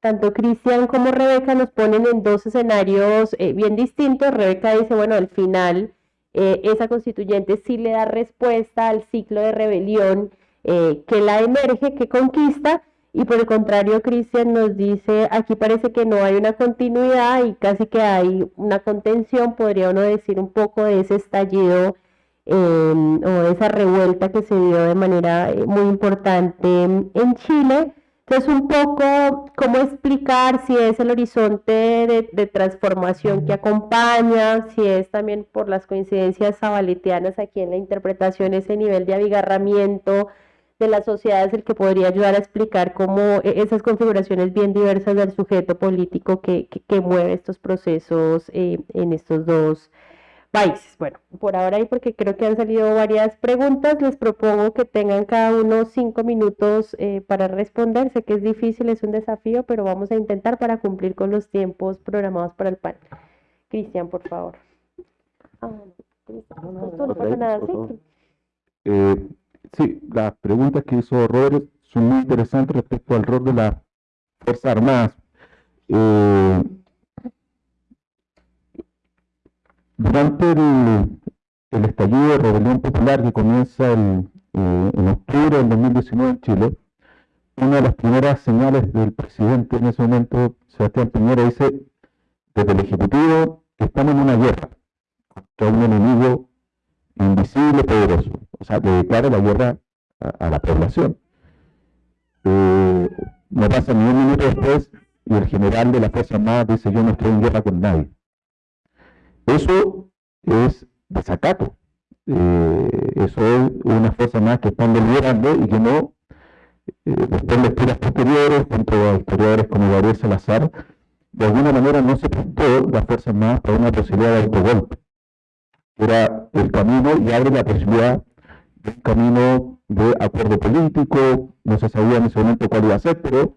tanto Cristian como Rebeca nos ponen en dos escenarios eh, bien distintos. Rebeca dice, bueno, al final esa constituyente sí le da respuesta al ciclo de rebelión que la emerge, que conquista, y por el contrario, Cristian nos dice, aquí parece que no hay una continuidad y casi que hay una contención, podría uno decir un poco de ese estallido em, o de esa revuelta que se dio de manera eh, muy importante en Chile. Entonces, un poco cómo explicar si es el horizonte de, transformación que acompaña, si es también por las coincidencias zabaletianas aquí en la interpretación, ese nivel de abigarramiento de la sociedad es el que podría ayudar a explicar cómo e, esas configuraciones bien diversas del sujeto político que, mueve estos procesos eh, en estos dos países. Bueno, por ahora y porque creo que han salido varias preguntas, les propongo que tengan cada uno cinco minutos eh, para responder. Sé que es difícil, es un desafío, pero vamos a intentar para cumplir con los tiempos programados para el panel. Cristian, por favor. Ah, no, no pasa nada, ¿sí? Eh, Sí, las preguntas que hizo Robert son muy interesantes respecto al rol de las Fuerzas Armadas. Eh, durante el estallido de rebelión popular que comienza eh, en octubre del 2019 en Chile, una de las primeras señales del presidente en ese momento, Sebastián Piñera, dice desde el Ejecutivo que estamos en una guerra contra un enemigo invisible, poderoso. O sea, que declara la guerra a, la población. Eh, no pasa ni un minuto después y el general de la Fuerza Armada dice yo no estoy en guerra con nadie. Eso es desacato. Eh, eso es una fuerza más que están deliberando y que no, eh, después de lecturas posteriores, junto a historiadores como Gabriel Salazar, de alguna manera no se prestó la fuerza más para una posibilidad de autogolpe. Era el camino y abre la posibilidad de un camino de acuerdo político, no se sabía en ese momento cuál iba a ser, pero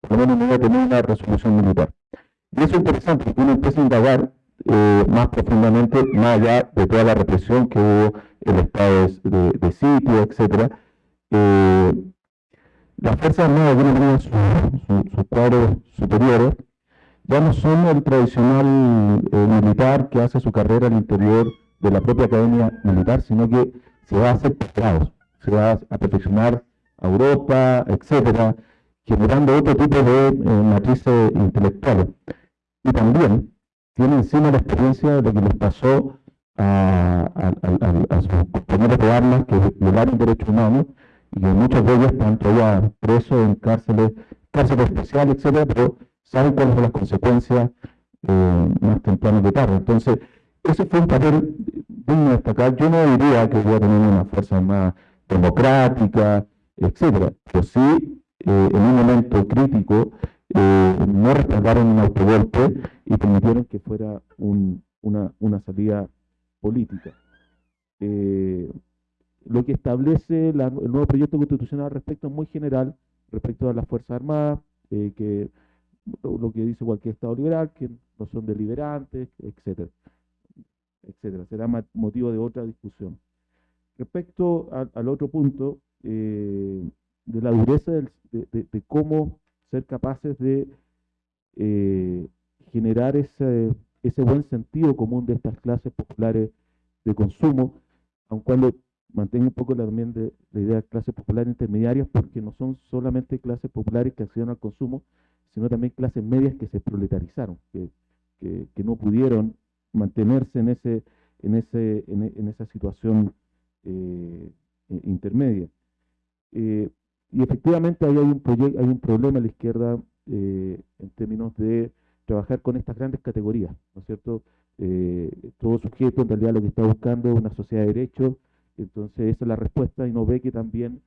por lo menos no iba a tener una resolución militar. Y eso es interesante, uno empieza a indagar eh, más profundamente, más allá de toda la represión que hubo, el estado de, sitio, etc. Eh, las Fuerzas Armadas, de alguna manera, sus cuadros superiores, ya no son el tradicional eh, militar que hace su carrera al interior de la propia academia militar, sino que se va a hacer posgrados, se va a perfeccionar a Europa, etcétera, generando otro tipo de eh, matrices intelectuales. Y también tiene encima la experiencia de lo que les pasó a, sus compañeros de armas que violaron derechos humanos y que muchos de ellos están todavía presos en cárceles, cárceles especiales, etcétera, pero saben cuáles son las consecuencias eh, más tempranas de tarde. Entonces, ese fue un papel digno de destacar. Yo no diría que voy a tener una fuerza más democrática, etcétera, pero sí, eh, en un momento crítico, eh, no respaldaron un autogolpe y permitieron que fuera una, una, salida política. lo que establece el nuevo proyecto constitucional respecto es muy general, respecto a las Fuerzas Armadas, que lo que dice cualquier Estado liberal, que no son deliberantes, etcétera, etcétera. Será motivo de otra discusión. Respecto al otro punto, eh, de la dureza de, cómo ser capaces de eh, generar ese, ese buen sentido común de estas clases populares de consumo, aun cuando mantengo un poco también de la idea de clases populares intermediarias, porque no son solamente clases populares que acceden al consumo, sino también clases medias que se proletarizaron, que, que, no pudieron mantenerse en, ese, en, ese, en, esa situación eh, eh, intermedia. Eh, y efectivamente ahí hay un, hay un problema a la izquierda en términos de trabajar con estas grandes categorías, ¿no es cierto? todo sujeto en realidad lo que está buscando es una sociedad de derechos, entonces esa es la respuesta y no ve que también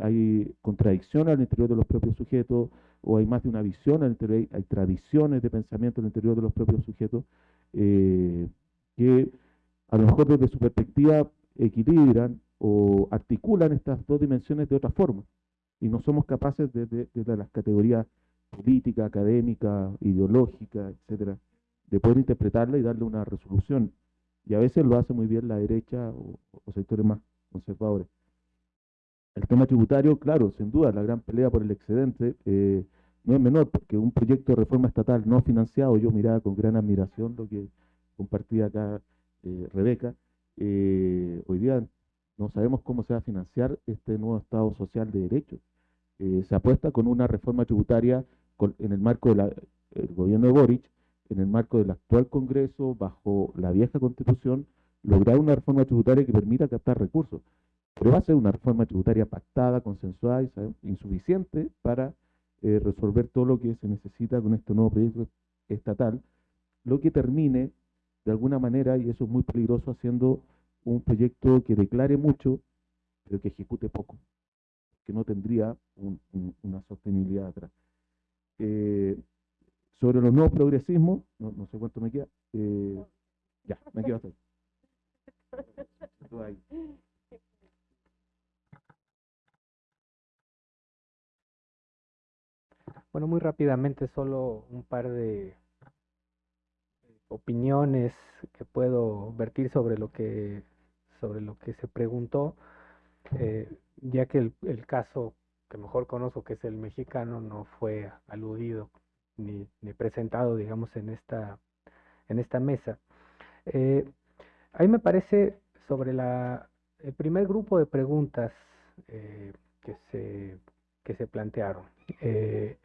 hay contradicción al interior de los propios sujetos, o hay más de una visión al interior, hay, tradiciones de pensamiento al interior de los propios sujetos eh, que a lo mejor desde su perspectiva equilibran o articulan estas dos dimensiones de otra forma. Y no somos capaces desde, las categorías política, académica, ideológica, etcétera, de poder interpretarla y darle una resolución. Y a veces lo hace muy bien la derecha o sectores más conservadores. El tema tributario, claro, sin duda, la gran pelea por el excedente eh, no es menor, porque un proyecto de reforma estatal no financiado, yo miraba con gran admiración lo que compartía acá eh, Rebeca, eh, hoy día no sabemos cómo se va a financiar este nuevo Estado social de derechos. se apuesta con una reforma tributaria en el marco del gobierno de Boric, en el marco del actual Congreso, bajo la vieja Constitución, lograr una reforma tributaria que permita captar recursos. Pero va a ser una reforma tributaria pactada, consensuada y insuficiente para eh, resolver todo lo que se necesita con este nuevo proyecto estatal, lo que termine de alguna manera, y eso es muy peligroso, haciendo un proyecto que declare mucho, pero que ejecute poco, que no tendría una sostenibilidad atrás. Eh, sobre los nuevos progresismos, no, sé cuánto me queda, eh, ya, me quedo hasta ahí. Bueno, muy rápidamente, solo un par de opiniones que puedo vertir sobre lo que, sobre lo que se preguntó, eh, ya que el, caso que mejor conozco, que es el mexicano, no fue aludido ni, presentado, digamos, en esta, en esta mesa. Eh, a mí me parece sobre la, el primer grupo de preguntas eh, que, se, que se plantearon, eh,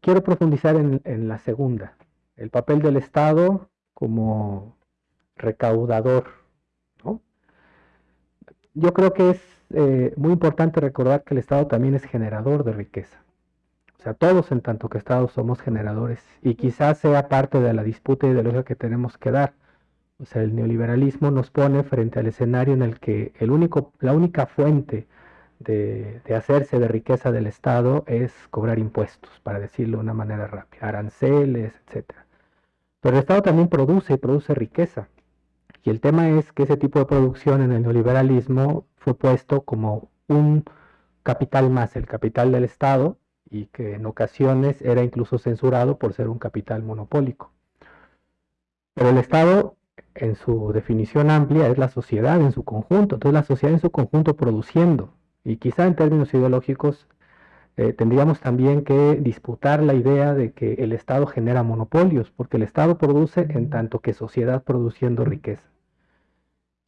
quiero profundizar en, en la segunda, el papel del Estado como recaudador. Yo creo que es eh, muy importante recordar que el Estado también es generador de riqueza. O sea, todos en tanto que Estado somos generadores y quizás sea parte de la disputa ideológica que tenemos que dar. O sea, el neoliberalismo nos pone frente al escenario en el que el único, la única fuente de, de, hacerse de riqueza del Estado es cobrar impuestos, para decirlo de una manera rápida, aranceles, etc. Pero el Estado también produce y produce riqueza. Y el tema es que ese tipo de producción en el neoliberalismo fue puesto como un capital más, el capital del Estado, y que en ocasiones era incluso censurado por ser un capital monopólico. Pero el Estado, en su definición amplia, es la sociedad en su conjunto, entonces la sociedad en su conjunto produciendo, y quizá en términos ideológicos eh, tendríamos también que disputar la idea de que el Estado genera monopolios, porque el Estado produce en tanto que sociedad produciendo riqueza.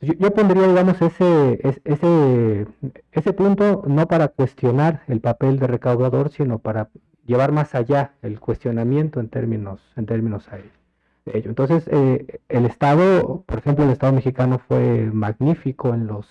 Yo, yo pondría, digamos, ese, ese, ese punto no para cuestionar el papel de recaudador, sino para llevar más allá el cuestionamiento en términos, en términos a ello. Entonces, eh, el Estado, por ejemplo, el Estado mexicano fue magnífico en los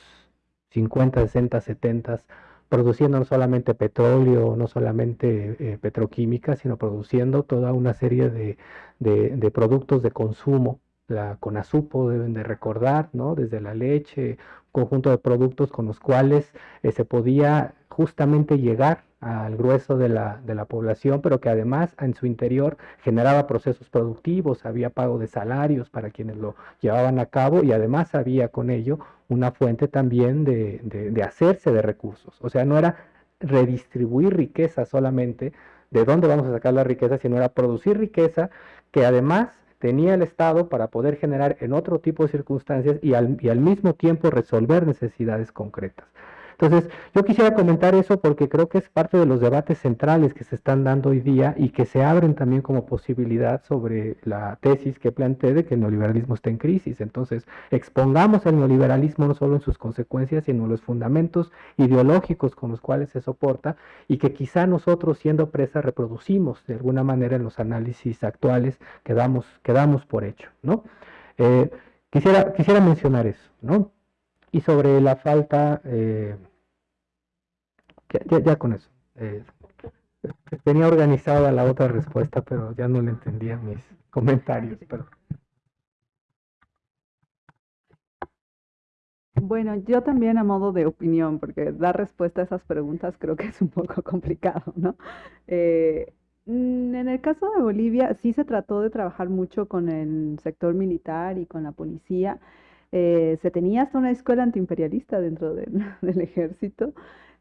50, 60, 70, produciendo no solamente petróleo, no solamente eh, petroquímica, sino produciendo toda una serie de, de productos de consumo la CONASUPO deben de recordar, ¿no? Desde la leche, un conjunto de productos con los cuales eh, se podía justamente llegar al grueso de la, de la, población, pero que además en su interior generaba procesos productivos, había pago de salarios para quienes lo llevaban a cabo y además había con ello una fuente también de, de hacerse de recursos. O sea, no era redistribuir riqueza solamente, de dónde vamos a sacar la riqueza, sino era producir riqueza que además tenía el Estado para poder generar en otro tipo de circunstancias y al, y al mismo tiempo resolver necesidades concretas. Entonces, yo quisiera comentar eso porque creo que es parte de los debates centrales que se están dando hoy día y que se abren también como posibilidad sobre la tesis que planteé de que el neoliberalismo está en crisis. Entonces, expongamos el neoliberalismo no solo en sus consecuencias, sino en los fundamentos ideológicos con los cuales se soporta y que quizá nosotros siendo presa reproducimos de alguna manera en los análisis actuales que damos, que damos por hecho, ¿no? Eh, quisiera, quisiera mencionar eso, ¿no? Y sobre la falta... Eh, ya, con eso. Eh, tenía organizada la otra respuesta, pero ya no le entendía mis comentarios. Pero... Bueno, yo también a modo de opinión, porque dar respuesta a esas preguntas creo que es un poco complicado, ¿no? Eh, en el caso de Bolivia sí se trató de trabajar mucho con el sector militar y con la policía. Eh, se tenía hasta una escuela antiimperialista dentro de, del ejército.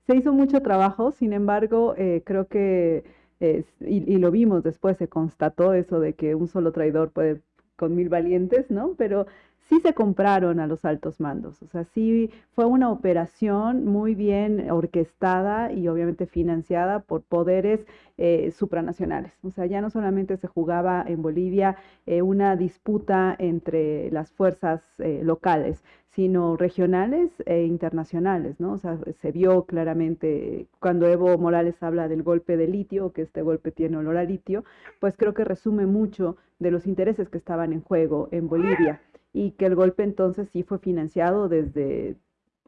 Se hizo mucho trabajo, sin embargo, eh, creo que, y, y, lo vimos después, se constató eso de que un solo traidor puede con mil valientes, ¿no? Pero sí se compraron a los altos mandos, o sea, sí fue una operación muy bien orquestada y obviamente financiada por poderes eh, supranacionales. O sea, ya no solamente se jugaba en Bolivia eh, una disputa entre las fuerzas eh, locales, sino regionales e internacionales, ¿no? O sea, se vio claramente cuando Evo Morales habla del golpe de litio, que este golpe tiene olor a litio, pues creo que resume mucho de los intereses que estaban en juego en Bolivia y que el golpe entonces sí fue financiado desde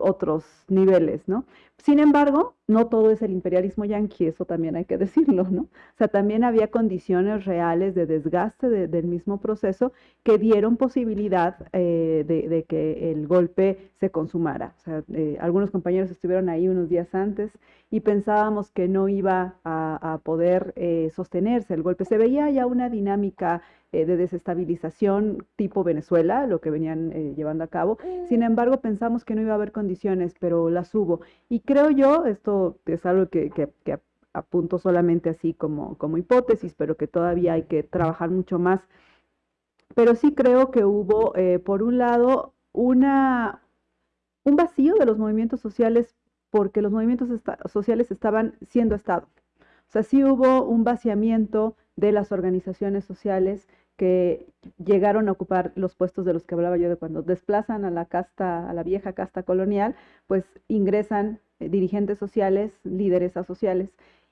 otros niveles, ¿no? Sin embargo, no todo es el imperialismo yanqui, eso también hay que decirlo, ¿no? O sea, también había condiciones reales de desgaste de, del mismo proceso que dieron posibilidad eh, de, que el golpe se consumara. O sea, eh, algunos compañeros estuvieron ahí unos días antes y pensábamos que no iba a, a poder eh, sostenerse el golpe. Se veía ya una dinámica eh, de desestabilización tipo Venezuela, lo que venían eh, llevando a cabo. Sin embargo, pensamos que no iba a haber condiciones, pero las hubo. Y creo yo, esto es algo que, que, que apunto solamente así como, como hipótesis, pero que todavía hay que trabajar mucho más. Pero sí creo que hubo, eh, por un lado, una, un vacío de los movimientos sociales porque los movimientos sociales estaban siendo Estado. O sea, sí hubo un vaciamiento de las organizaciones sociales que llegaron a ocupar los puestos de los que hablaba yo de cuando desplazan a la casta, a la vieja casta colonial, pues ingresan eh, dirigentes sociales, líderes sociales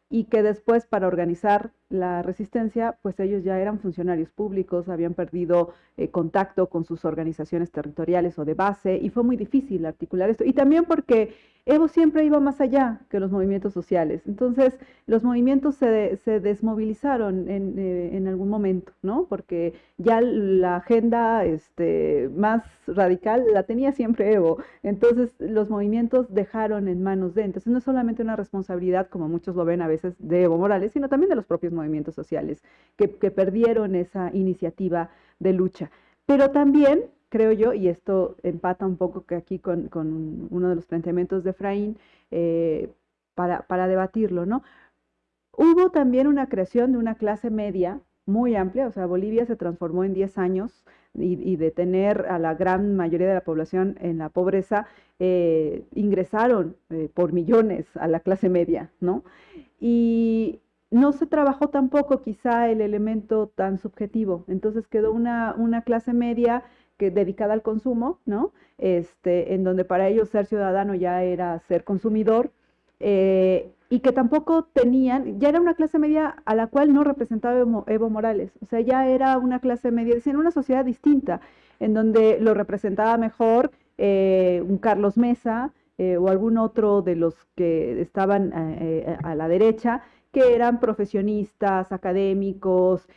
y que después para organizar la resistencia, pues ellos ya eran funcionarios públicos, habían perdido eh, contacto con sus organizaciones territoriales o de base y fue muy difícil articular esto. Y también porque Evo siempre iba más allá que los movimientos sociales. Entonces, los movimientos se, se desmovilizaron en, eh, en, algún momento, ¿no? Porque ya la agenda este, más radical la tenía siempre Evo. Entonces, los movimientos dejaron en manos de. Entonces, no es solamente una responsabilidad, como muchos lo ven a veces, de Evo Morales, sino también de los propios movimientos sociales que, perdieron esa iniciativa de lucha. Pero también creo yo, y esto empata un poco que aquí con, con, uno de los planteamientos de Efraín, eh, para, para, debatirlo, ¿no? Hubo también una creación de una clase media muy amplia, o sea, Bolivia se transformó en 10 años y, y de tener a la gran mayoría de la población en la pobreza, eh, ingresaron eh, por millones a la clase media, ¿no? Y no se trabajó tampoco quizá el elemento tan subjetivo, entonces quedó una, clase media que dedicada al consumo, ¿no? Este, en donde para ellos ser ciudadano ya era ser consumidor, eh, y que tampoco tenían, ya era una clase media a la cual no representaba Evo, Morales, o sea, ya era una clase media, en una sociedad distinta, en donde lo representaba mejor eh, un Carlos Mesa eh, o algún otro de los que estaban a la derecha, que eran profesionistas, académicos,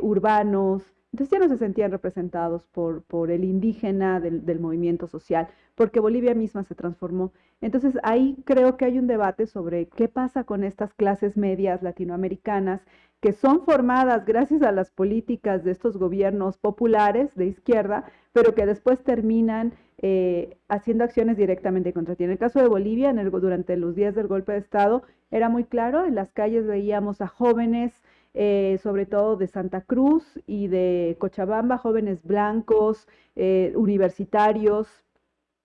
urbanos, entonces ya no se sentían representados por, por el indígena del, del, movimiento social, porque Bolivia misma se transformó. Entonces ahí creo que hay un debate sobre qué pasa con estas clases medias latinoamericanas que son formadas gracias a las políticas de estos gobiernos populares de izquierda, pero que después terminan eh, haciendo acciones directamente contra ti. En el caso de Bolivia, en el, durante los días del golpe de Estado, era muy claro, en las calles veíamos a jóvenes eh, sobre todo de Santa Cruz y de Cochabamba, jóvenes blancos, eh, universitarios,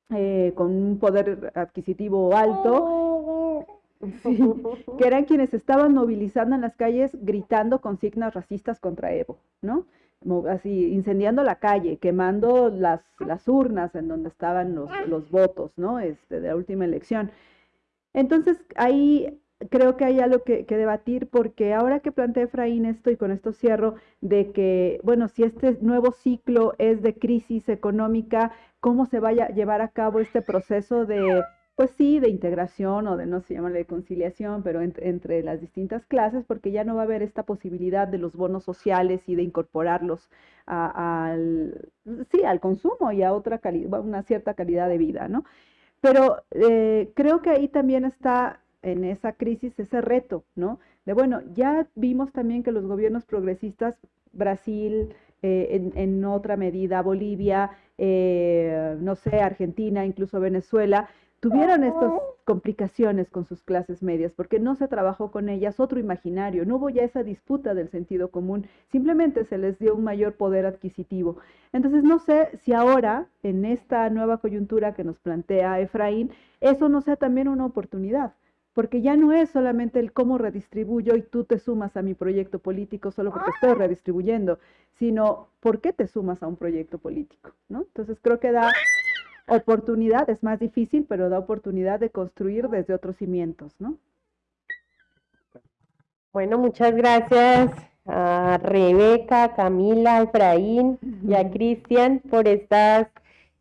eh, con un poder adquisitivo alto, que eran quienes estaban movilizando en las calles gritando consignas racistas contra Evo, ¿no? Así incendiando la calle, quemando las, las urnas en donde estaban los, los votos, ¿no? Este, de la última elección. Entonces ahí creo que hay algo que, debatir porque ahora que plantea Efraín esto y con esto cierro, de que, bueno, si este nuevo ciclo es de crisis económica, ¿cómo se vaya a llevar a cabo este proceso de, pues sí, de integración o de, no se llama de conciliación, pero entre las distintas clases, porque ya no va a haber esta posibilidad de los bonos sociales y de incorporarlos al, sí, al consumo y a otra calidad, una cierta calidad de vida, ¿no? Pero eh, creo que ahí también está en esa crisis ese reto, ¿no? De bueno, ya vimos también que los gobiernos progresistas, Brasil, eh, en, otra medida, Bolivia, eh, no sé, Argentina, incluso Venezuela, tuvieron estas complicaciones con sus clases medias, porque no se trabajó con ellas otro imaginario, no hubo ya esa disputa del sentido común, simplemente se les dio un mayor poder adquisitivo. Entonces, no sé si ahora, en esta nueva coyuntura que nos plantea Efraín, eso no sea también una oportunidad porque ya no es solamente el cómo redistribuyo y tú te sumas a mi proyecto político solo porque estoy redistribuyendo, sino por qué te sumas a un proyecto político, ¿no? Entonces creo que da oportunidad, es más difícil, pero da oportunidad de construir desde otros cimientos, ¿no? Bueno, muchas gracias a Rebeca, Camila, Efraín y a Cristian por estas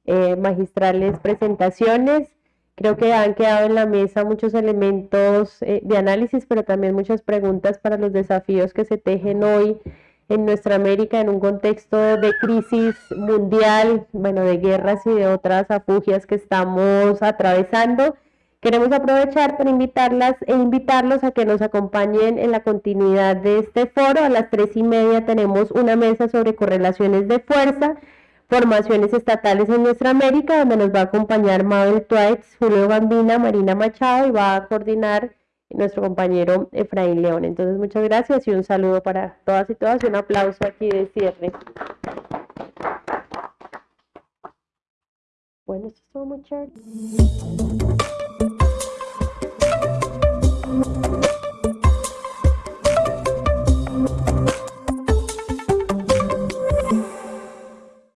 eh, magistrales presentaciones. Creo que han quedado en la mesa muchos elementos eh, de análisis, pero también muchas preguntas para los desafíos que se tejen hoy en nuestra América en un contexto de crisis mundial, bueno, de guerras y de otras afugias que estamos atravesando. Queremos aprovechar para invitarlas e invitarlos a que nos acompañen en la continuidad de este foro. A las tres y media tenemos una mesa sobre correlaciones de fuerza formaciones estatales en nuestra América, donde nos va a acompañar Mabel Twaits, Julio Bambina, Marina Machado y va a coordinar nuestro compañero Efraín León. Entonces, muchas gracias y un saludo para todas y todas y un aplauso aquí de cierre. Bueno, esto estuvo muy chévere.